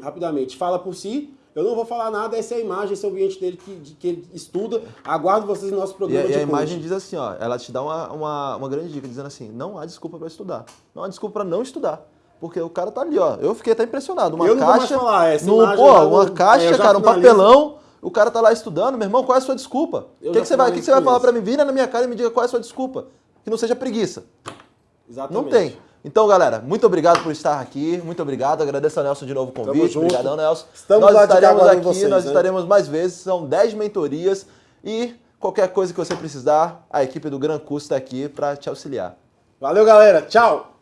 S1: rapidamente, fala por si, Eu não vou falar nada, essa é a imagem, esse é o ambiente dele que, de, que ele estuda. Aguardo vocês no nosso
S2: E,
S1: programa
S2: e
S1: de
S2: a imagem
S1: coaching.
S2: diz assim, ó, ela te dá uma, uma, uma grande dica, dizendo assim, não há desculpa para estudar. Não há desculpa para não estudar. Porque o cara tá ali, ó. Eu fiquei até impressionado. Uma
S1: Eu não vou mais
S2: caixa.
S1: falar, essa
S2: no,
S1: imagem
S2: pô, uma
S1: no-
S2: caixa,
S1: é,
S2: cara, um papelão. O cara tá lá estudando, meu irmão, qual é a sua desculpa? O que, que você vai, que que você vai falar para mim? Vira na minha cara e me diga qual é a sua desculpa. Que não seja preguiça.
S1: Exatamente.
S2: Não tem. Então, galera, muito obrigado por estar aqui. Muito obrigado. Agradeço a Nelson de novo o convite. Obrigadão, Nelson.
S1: Estamos
S2: nós estaremos aqui,
S1: vocês,
S2: nós
S1: né?
S2: estaremos mais vezes. São 10 mentorias e qualquer coisa que você precisar, a equipe do Gran Curso está aqui para te auxiliar.
S1: Valeu, galera. Tchau.